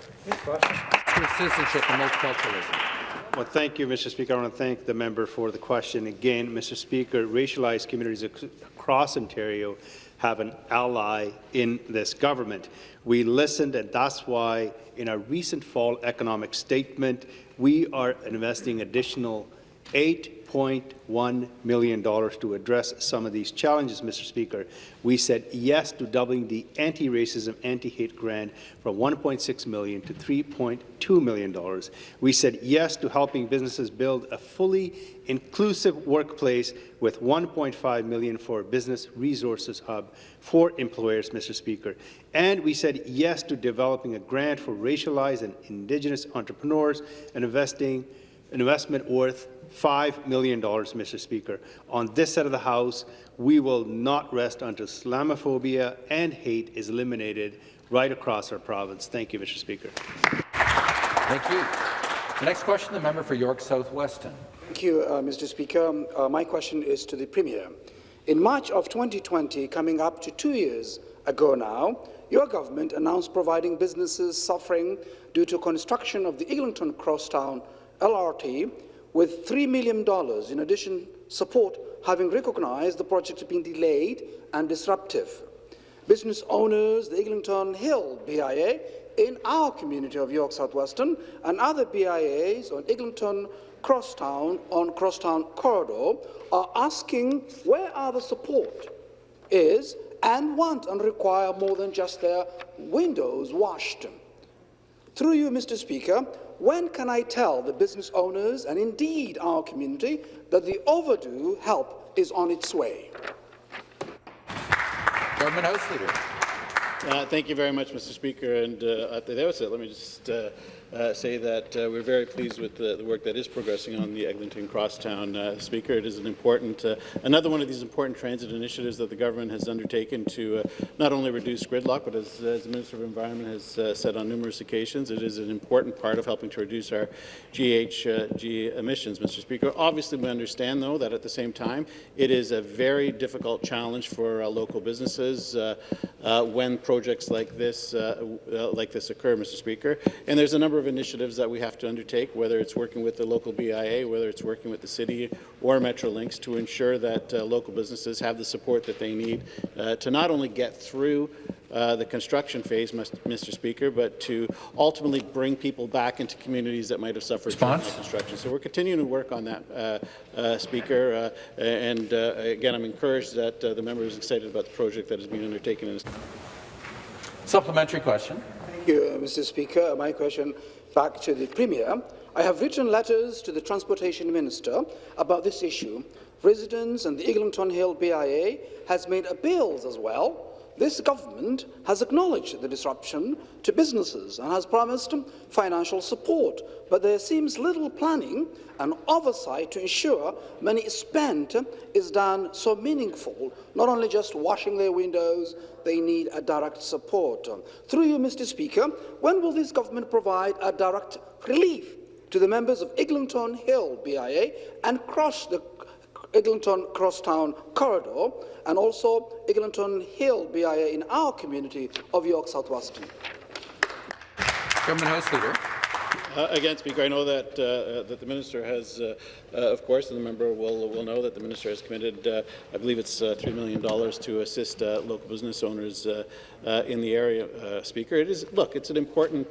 S1: Citizenship and multiculturalism.
S19: Well, thank you, Mr. Speaker. I want to thank the member for the question. Again, Mr. Speaker, racialized communities across Ontario have an ally in this government. We listened, and that's why in our recent fall economic statement, we are investing additional $8.1 million to address some of these challenges, Mr. Speaker. We said yes to doubling the anti-racism, anti-hate grant from 1.6 million to $3.2 million. We said yes to helping businesses build a fully inclusive workplace with 1.5 million for Business Resources Hub for employers, Mr. Speaker. And we said yes to developing a grant for racialized and Indigenous entrepreneurs and investing an investment worth $5 million, Mr. Speaker. On this side of the House, we will not rest until Islamophobia and hate is eliminated right across our province. Thank you, Mr. Speaker.
S1: Thank you. The next question, the member for York South Weston.
S20: Thank you, uh, Mr. Speaker. Uh, my question is to the Premier. In March of 2020, coming up to two years ago now, your government announced providing businesses suffering due to construction of the Eglinton Crosstown LRT with $3 million in addition support, having recognized the project being delayed and disruptive. Business owners, the Eglinton Hill BIA, in our community of York South-Weston, and other BIAs on Eglinton Crosstown on Crosstown Corridor are asking where are the support is and want and require more than just their windows washed. Through you, Mr. Speaker, when can I tell the business owners and indeed our community that the overdue help is on its way?
S1: Government House Leader.
S7: Uh, thank you very much, Mr. Speaker. And uh, at the outset, let me just uh, uh, say that uh, we're very pleased with the, the, work that is progressing on the Eglinton Crosstown uh, Speaker. It is an important, uh, another one of these important transit initiatives that the government has undertaken to uh, not only reduce gridlock, but as, as, the Minister of Environment has uh, said on numerous occasions, it is an important part of helping to reduce our GHG emissions, Mr. Speaker. Obviously, we understand, though, that at the same time, it is a very difficult challenge for local businesses when projects like this, like this occur, Mr. Speaker. And there's a number of initiatives that we have to undertake, whether it's working with the local BIA, whether it's working with the city or Metrolinx to ensure that uh, local businesses have the support that they need uh, to not only get through uh, the construction phase, Mr. Speaker, but to ultimately bring people back into communities that might have suffered from construction. So we're continuing to work on that, uh, uh, Speaker. Uh, and again, I'm encouraged that the member is excited about the project that is being undertaken.
S1: Supplementary question.
S20: Thank you, uh, Mr. Speaker. My question back to the Premier. I have written letters to the Transportation Minister about this issue. Residents and the Eglinton Hill BIA has made appeals as well. This government has acknowledged the disruption to businesses and has promised financial support, but there seems little planning and oversight to ensure money spent is done so meaningful, not only just washing their windows, they need a direct support. Through you, Mr. Speaker, when will this government provide a direct relief to the members of Eglinton Hill BIA and cross the Eglinton Crosstown Corridor and also Eglinton Hill BIA in our community of York South-Weston.
S1: Government House Leader.
S7: Uh, again, Speaker, I know that, uh, uh, that the minister has, uh, uh, of course, and the member will, will know that the minister has committed, uh, I believe it's $3 million to assist local business owners in the area, Speaker. It is, look, it's an important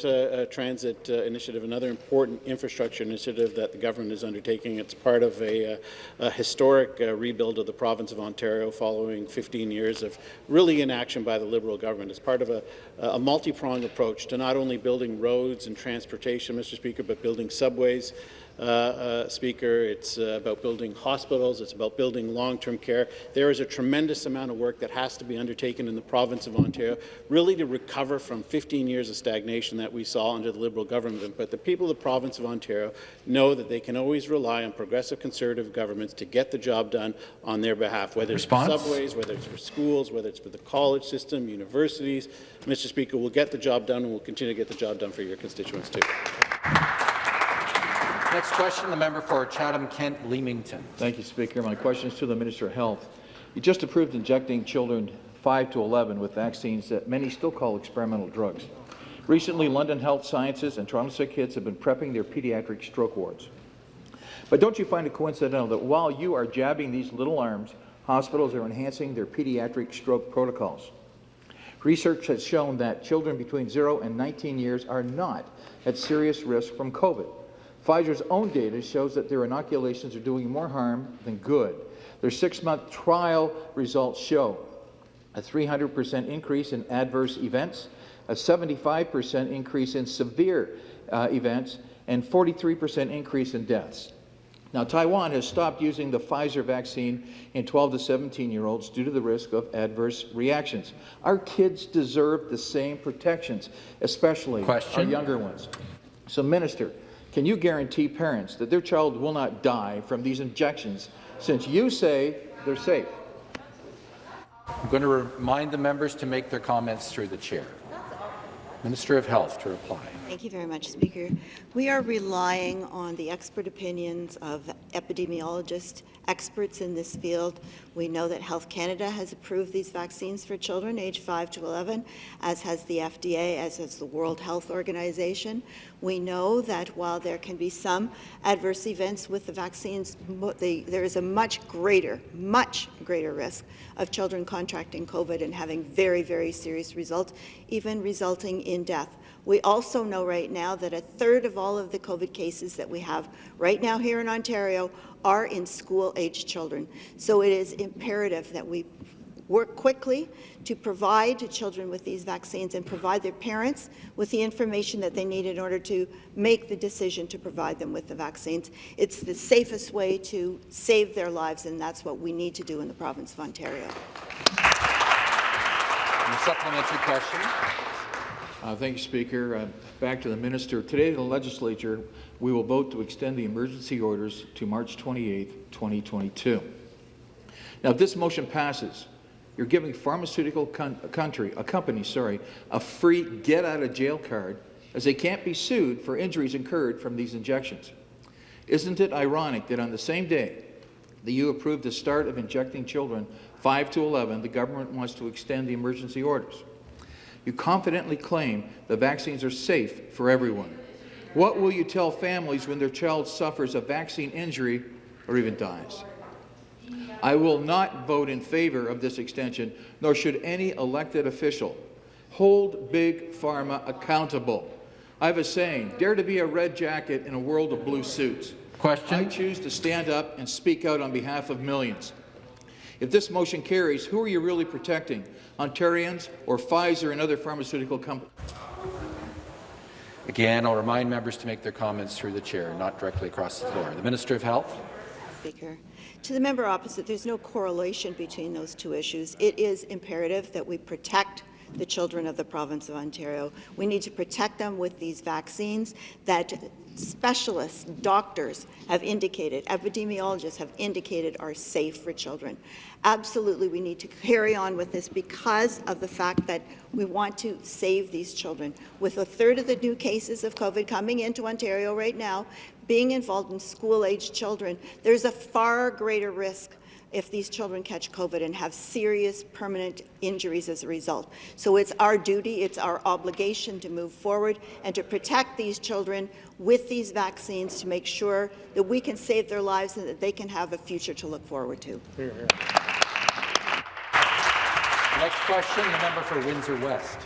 S7: transit initiative, another important infrastructure initiative that the government is undertaking. It's part of a, a historic rebuild of the province of Ontario following 15 years of really inaction by the Liberal government. It's part of a, a multi-pronged approach to not only building roads and transportation, Mr. Speaker, but building subways, uh, uh, Speaker. It's uh, about building hospitals. It's about building long-term care. There is a tremendous amount of work that has to be undertaken in the province of Ontario, really to recover from 15 years of stagnation that we saw under the Liberal government. But the people of the province of Ontario know that they can always rely on progressive Conservative governments to get the job done on their behalf, whether
S1: Response?
S7: it's for subways, whether it's for schools, whether it's for the college system, universities. Mr. Speaker, we'll get the job done and we'll continue to get the job done for your constituents too.
S1: Next question, the member for Chatham-Kent Leamington.
S6: Thank you, Speaker. My question is to the Minister of Health. You just approved injecting children 5 to 11 with vaccines that many still call experimental drugs. Recently, London Health Sciences and Toronto Sick Kids have been prepping their pediatric stroke wards. But don't you find it coincidental that while you are jabbing these little arms, hospitals are enhancing their pediatric stroke protocols? Research has shown that children between 0 and 19 years are not at serious risk from COVID. Pfizer's own data shows that their inoculations are doing more harm than good. Their six-month trial results show a 300% increase in adverse events, a 75% increase in severe uh, events, and 43% increase in deaths. Now, Taiwan has stopped using the Pfizer vaccine in 12 to 17 year olds due to the risk of adverse reactions. Our kids deserve the same protections, especially
S1: Question.
S6: our younger ones. So, Minister, can you guarantee parents that their child will not die from these injections since you say they're safe?
S1: I'm going to remind the members to make their comments through the chair. Minister of Health to reply.
S3: Thank you very much, Speaker. We are relying on the expert opinions of epidemiologists, experts in this field. We know that Health Canada has approved these vaccines for children aged 5 to 11, as has the FDA, as has the World Health Organization. We know that while there can be some adverse events with the vaccines, the, there is a much greater, much greater risk of children contracting COVID and having very, very serious results, even resulting in death. We also know right now that a third of all of the COVID cases that we have right now here in Ontario are in school-aged children. So it is imperative that we work quickly to provide children with these vaccines and provide their parents with the information that they need in order to make the decision to provide them with the vaccines. It's the safest way to save their lives, and that's what we need to do in the province of Ontario.
S1: supplementary question.
S6: Uh, thank you, Speaker. Uh, back to the minister. Today, the legislature, we will vote to extend the emergency orders to March 28, 2022. Now, if this motion passes, you're giving pharmaceutical country, a company, sorry, a free get-out-of-jail card as they can't be sued for injuries incurred from these injections. Isn't it ironic that on the same day that you approved the start of injecting children 5 to 11, the government wants to extend the emergency orders? You confidently claim the vaccines are safe for everyone. What will you tell families when their child suffers a vaccine injury or even dies? I will not vote in favor of this extension, nor should any elected official. Hold Big Pharma accountable. I have a saying, dare to be a red jacket in a world of blue suits.
S1: Question.
S6: I choose to stand up and speak out on behalf of millions.
S21: If this motion carries, who are you really protecting, Ontarians or Pfizer and other pharmaceutical companies?
S1: Again, I'll remind members to make their comments through the chair, not directly across the floor. The Minister of Health.
S3: Speaker. To the member opposite, there's no correlation between those two issues. It is imperative that we protect the children of the province of Ontario. We need to protect them with these vaccines that specialists, doctors have indicated, epidemiologists have indicated are safe for children. Absolutely, we need to carry on with this because of the fact that we want to save these children. With a third of the new cases of COVID coming into Ontario right now, being involved in school-aged children, there's a far greater risk if these children catch COVID and have serious permanent injuries as a result. So it's our duty, it's our obligation to move forward and to protect these children with these vaccines to make sure that we can save their lives and that they can have a future to look forward to.
S1: Next question, the member for Windsor West.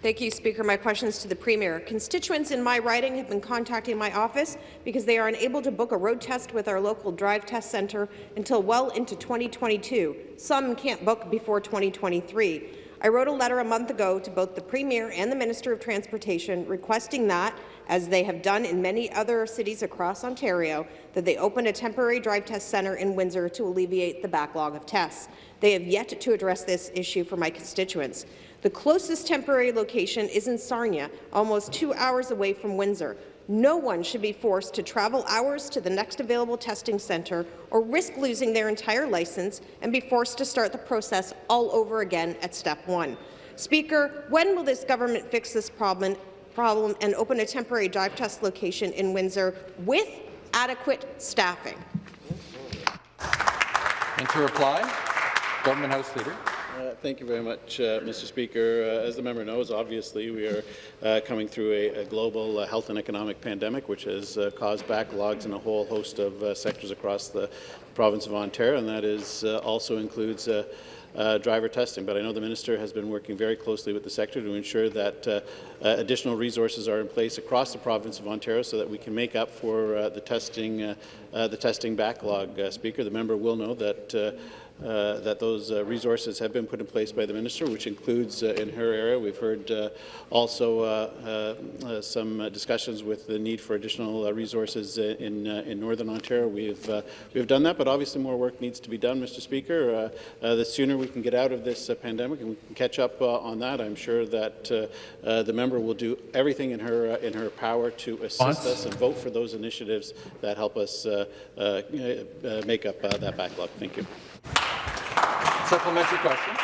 S22: Thank you, Speaker. My question is to the Premier. Constituents in my riding have been contacting my office because they are unable to book a road test with our local drive test centre until well into 2022. Some can't book before 2023. I wrote a letter a month ago to both the Premier and the Minister of Transportation requesting that, as they have done in many other cities across Ontario, that they open a temporary drive test centre in Windsor to alleviate the backlog of tests. They have yet to address this issue for my constituents. The closest temporary location is in Sarnia, almost two hours away from Windsor. No one should be forced to travel hours to the next available testing centre or risk losing their entire licence and be forced to start the process all over again at step one. Speaker, when will this government fix this problem, problem and open a temporary drive test location in Windsor with adequate staffing?
S1: And to reply, Government House Leader.
S7: Uh, thank you very much, uh, Mr. Speaker. Uh, as the member knows, obviously, we are uh, coming through a, a global uh, health and economic pandemic, which has uh, caused backlogs in a whole host of sectors across the province of Ontario, and that is also includes uh, driver testing. But I know the minister has been working very closely with the sector to ensure that uh, uh, additional resources are in place across the province of Ontario so that we can make up for the testing the testing backlog. Speaker, the member will know that uh, that those uh, resources have been put in place by the minister, which includes uh, in her area. We've heard uh, also uh, uh, uh some discussions with the need for additional uh, resources uh, in in Northern Ontario. We've we've done that, but obviously more work needs to be done, Mr. Speaker. the sooner we can get out of this pandemic and we can catch up on that, I'm sure that the member will do everything in her in her power to assist us and vote for those initiatives that help us make up that backlog. Thank you.
S1: Supplementary question.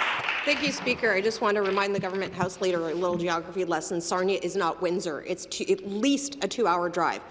S22: Thank you, Speaker. I just want to remind the government House Leader a little geography lesson. Sarnia is not Windsor. It's at least a two-hour drive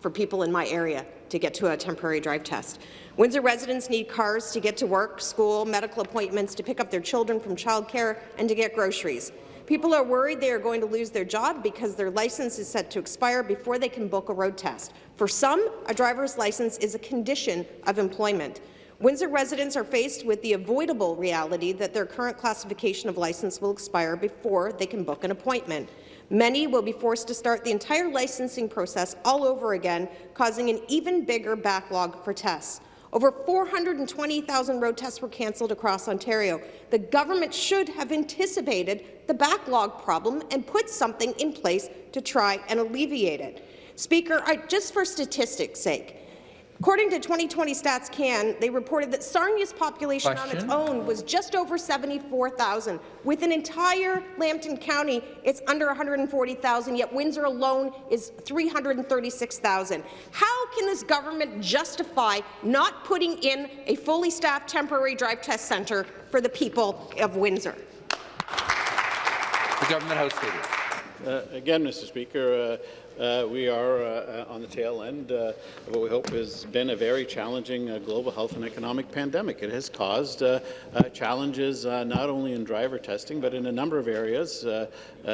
S22: for people in my area to get to a temporary drive test. Windsor residents need cars to get to work, school, medical appointments, to pick up their children from childcare, and to get groceries. People are worried they are going to lose their job because their license is set to expire before they can book a road test. For some, a driver's license is a condition of employment. Windsor residents are faced with the avoidable reality that their current classification of license will expire before they can book an appointment. Many will be forced to start the entire licensing process all over again, causing an even bigger backlog for tests. Over 420,000 road tests were cancelled across Ontario. The government should have anticipated the backlog problem and put something in place to try and alleviate it. Speaker, I, just for statistics' sake, According to 2020 Stats Can, they reported that Sarnia's population
S1: Question.
S22: on its own was just over 74,000. With an entire Lambton County, it's under 140,000, yet Windsor alone is 336,000. How can this government justify not putting in a fully staffed temporary drive test centre for the people of Windsor?
S1: The Government House Leader.
S7: Uh, again, Mr. Speaker, uh, uh, we are uh, on the tail end uh, of what we hope has been a very challenging uh, global health and economic pandemic. It has caused uh, uh, challenges not only in driver testing, but in a number of areas,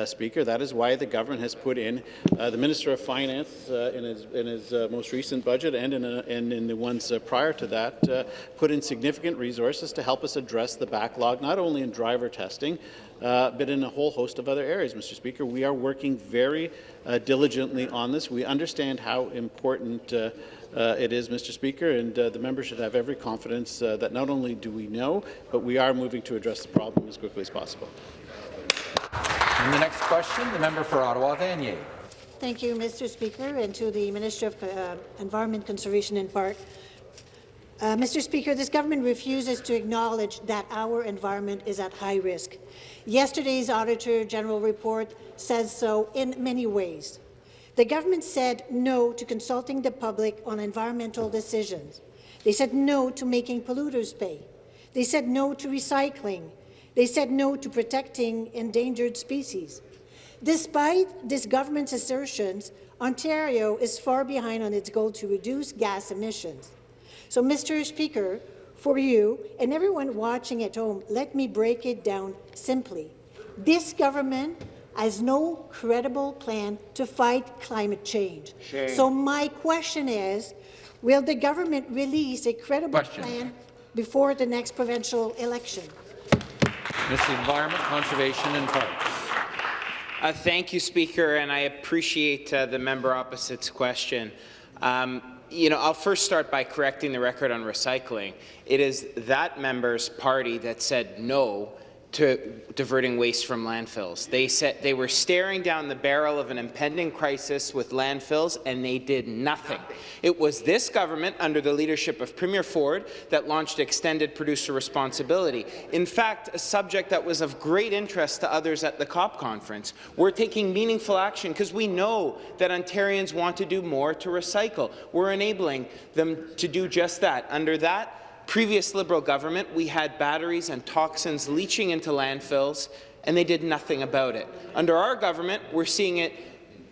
S7: Speaker. That is why the government has put in the Minister of Finance in his, in his most recent budget and in, a, and in the ones prior to that, put in significant resources to help us address the backlog, not only in driver testing, uh, but in a whole host of other areas, Mr. Speaker. We are working very uh, diligently on this. We understand how important uh, uh, it is, Mr. Speaker, and uh, the member should have every confidence uh, that not only do we know, but we are moving to address the problem as quickly as possible.
S1: And the next question, the member for Ottawa Vanier.
S23: Thank you, Mr. Speaker, and to the Minister of uh, Environment, Conservation and Park. Uh, Mr. Speaker, this government refuses to acknowledge that our environment is at high risk. Yesterday's Auditor General report says so in many ways. The government said no to consulting the public on environmental decisions. They said no to making polluters pay. They said no to recycling. They said no to protecting endangered species. Despite this government's assertions, Ontario is far behind on its goal to reduce gas emissions. So, Mr. Speaker, for you and everyone watching at home, let me break it down simply. This government has no credible plan to fight climate change.
S1: Shame.
S23: So my question is, will the government release a credible
S1: Question.
S23: plan before the next provincial election?
S1: Mr. Environment, Conservation and Parks.
S17: Uh, thank you, Speaker, and I appreciate uh, the member opposite's question. Um, you know, I'll first start by correcting the record on recycling. It is that member's party that said no to diverting waste from landfills. They said they were staring down the barrel of an impending crisis with landfills, and they did nothing. It was this government, under the leadership of Premier Ford, that launched extended producer responsibility. In fact, a subject that was of great interest to others at the COP conference. We're taking meaningful action because we know that Ontarians want to do more to recycle. We're enabling them to do just that. Under that, previous Liberal government, we had batteries and toxins leaching into landfills, and they did nothing about it. Under our government, we're seeing it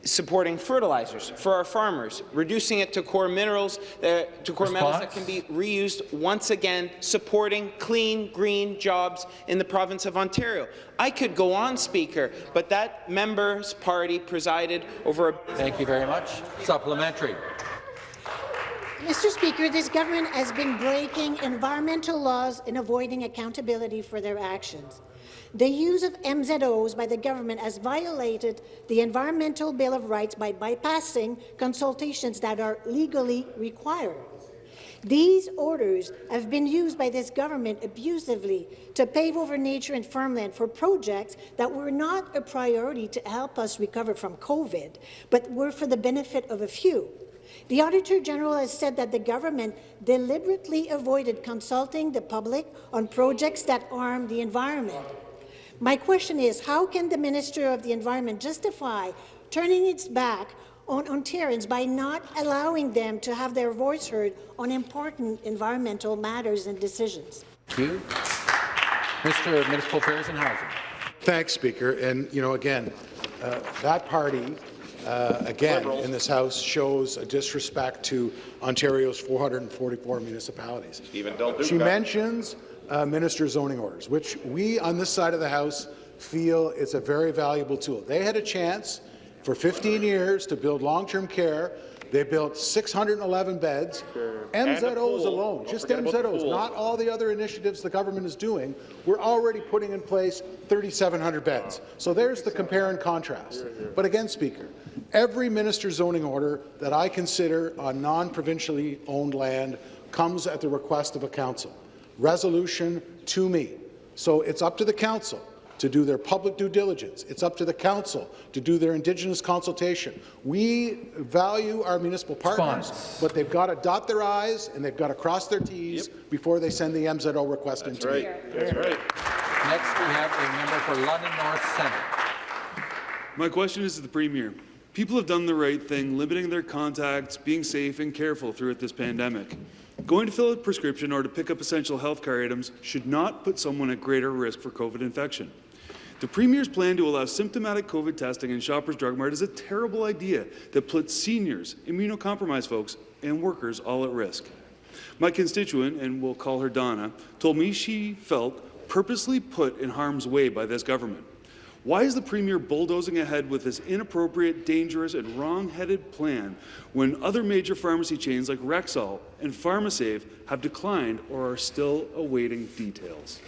S17: supporting fertilizers for our farmers, reducing it to core minerals, uh, to core metals that can be reused once again, supporting clean, green jobs in the province of Ontario. I could go on, Speaker, but that member's party presided over a...
S1: Thank you very much. Supplementary.
S23: Mr. Speaker, this government has been breaking environmental laws and avoiding accountability for their actions. The use of MZOs by the government has violated the Environmental Bill of Rights by bypassing consultations that are legally required. These orders have been used by this government abusively to pave over nature and farmland for projects that were not a priority to help us recover from COVID, but were for the benefit of a few. The Auditor General has said that the government deliberately avoided consulting the public on projects that harm the environment. My question is, how can the Minister of the Environment justify turning its back on Ontarians by not allowing them to have their voice heard on important environmental matters and decisions?
S1: Thank you. Mr. Municipal Affairs and Housing.
S15: Thanks, Speaker. And, you know, again, uh, that party, uh, again, in this House shows a disrespect to Ontario's 444 municipalities.
S8: Stephen Del Duca.
S15: She mentions uh, minister zoning orders, which we on this side of the House feel is a very valuable tool. They had a chance for 15 years to build long-term care. They built 611 beds.
S8: A
S15: MZOs alone,
S8: Don't
S15: just
S8: forget about the
S15: MZOs, not all the other initiatives the government is doing. We're already putting in place 3,700 beds. So there's the compare and contrast. But again, Speaker, every minister zoning order that I consider on non-provincially owned land comes at the request of a council. Resolution to me. So it's up to the council to do their public due diligence. It's up to the council to do their Indigenous consultation. We value our municipal partners,
S1: Response.
S15: but they've got to dot their I's and they've got to cross their T's before they send the MZO request
S8: That's
S15: into me.
S8: right. That's right.
S1: Next, we have a member for London North Centre.
S24: My question is to the Premier. People have done the right thing, limiting their contacts, being safe and careful throughout this pandemic. Going to fill a prescription or to pick up essential health care items should not put someone at greater risk for COVID infection. The Premier's plan to allow symptomatic COVID testing in Shoppers Drug Mart is a terrible idea that puts seniors, immunocompromised folks, and workers all at risk. My constituent, and we'll call her Donna, told me she felt purposely put in harm's way by this government. Why is the Premier bulldozing ahead with this inappropriate, dangerous, and wrong-headed plan when other major pharmacy chains like Rexall and PharmaSave have declined or are still awaiting details?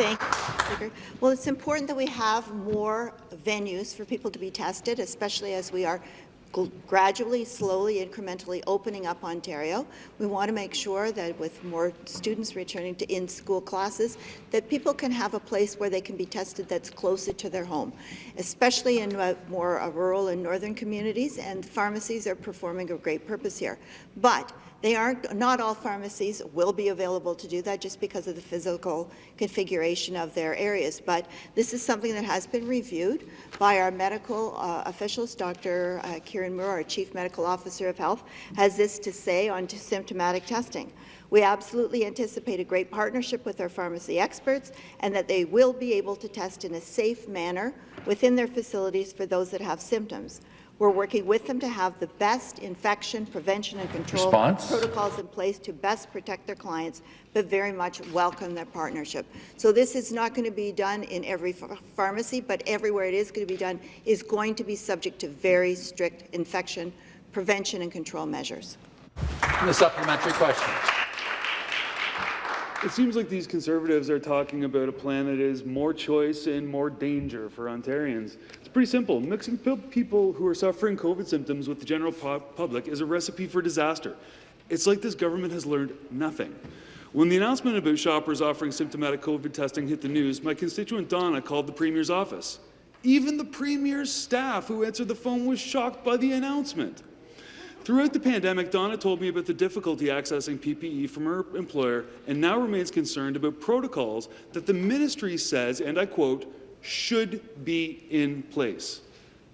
S3: Thank you, Well, it's important that we have more venues for people to be tested, especially as we are gradually, slowly, incrementally opening up Ontario. We want to make sure that with more students returning to in-school classes, that people can have a place where they can be tested that's closer to their home, especially in uh, more uh, rural and northern communities, and pharmacies are performing a great purpose here. But they aren't, not all pharmacies will be available to do that just because of the physical configuration of their areas. But this is something that has been reviewed by our medical uh, officials. Dr. Uh, Kieran Moore, our Chief Medical Officer of Health, has this to say on symptomatic testing. We absolutely anticipate a great partnership with our pharmacy experts and that they will be able to test in a safe manner within their facilities for those that have symptoms. We're working with them to have the best infection prevention and control
S21: Response?
S3: protocols in place to best protect their clients, but very much welcome their partnership. So this is not going to be done in every ph pharmacy, but everywhere it is going to be done is going to be subject to very strict infection prevention and control measures.
S1: The supplementary question.
S24: It seems like these Conservatives are talking about a plan that is more choice and more danger for Ontarians. Pretty simple. Mixing people who are suffering COVID symptoms with the general public is a recipe for disaster. It's like this government has learned nothing. When the announcement about shoppers offering symptomatic COVID testing hit the news, my constituent Donna called the Premier's office. Even the Premier's staff who answered the phone was shocked by the announcement. Throughout the pandemic, Donna told me about the difficulty accessing PPE from her employer and now remains concerned about protocols that the ministry says, and I quote, should be in place.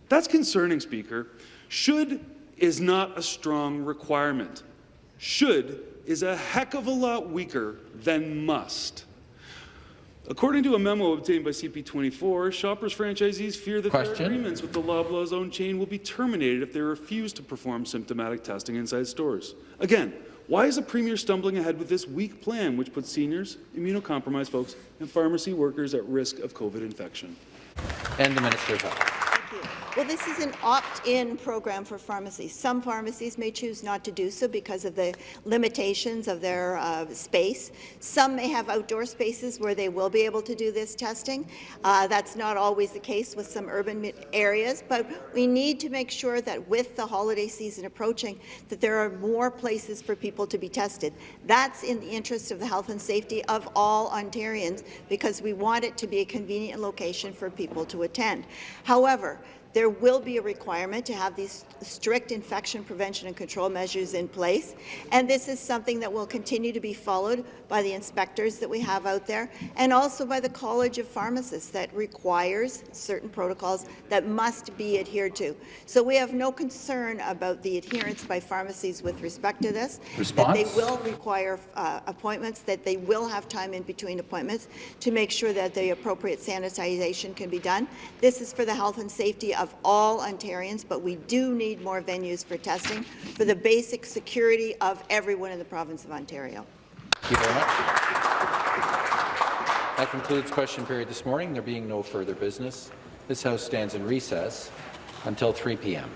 S24: That's concerning, Speaker. Should is not a strong requirement. Should is a heck of a lot weaker than must. According to a memo obtained by CP24, Shoppers franchisees fear that
S1: Question.
S24: their agreements with the Loblaws owned chain will be terminated if they refuse to perform symptomatic testing inside stores. Again, why is the Premier stumbling ahead with this weak plan which puts seniors, immunocompromised folks, and pharmacy workers at risk of COVID infection?
S1: And the Minister of Health.
S3: Well, this is an opt-in program for pharmacies. Some pharmacies may choose not to do so because of the limitations of their uh, space. Some may have outdoor spaces where they will be able to do this testing. Uh, that's not always the case with some urban areas, but we need to make sure that with the holiday season approaching, that there are more places for people to be tested. That's in the interest of the health and safety of all Ontarians because we want it to be a convenient location for people to attend. However, there will be a requirement to have these strict infection prevention and control measures in place, and this is something that will continue to be followed by the inspectors that we have out there, and also by the College of Pharmacists that requires certain protocols that must be adhered to. So we have no concern about the adherence by pharmacies with respect to this, Response? that they will require uh, appointments, that they will have time in between appointments to make sure that the appropriate sanitization can be done. This is for the health and safety of all Ontarians, but we do need more venues for testing for the basic security of everyone in the province of Ontario.
S1: Thank you very much. That concludes question period this morning. There being no further business, this House stands in recess until 3 p.m.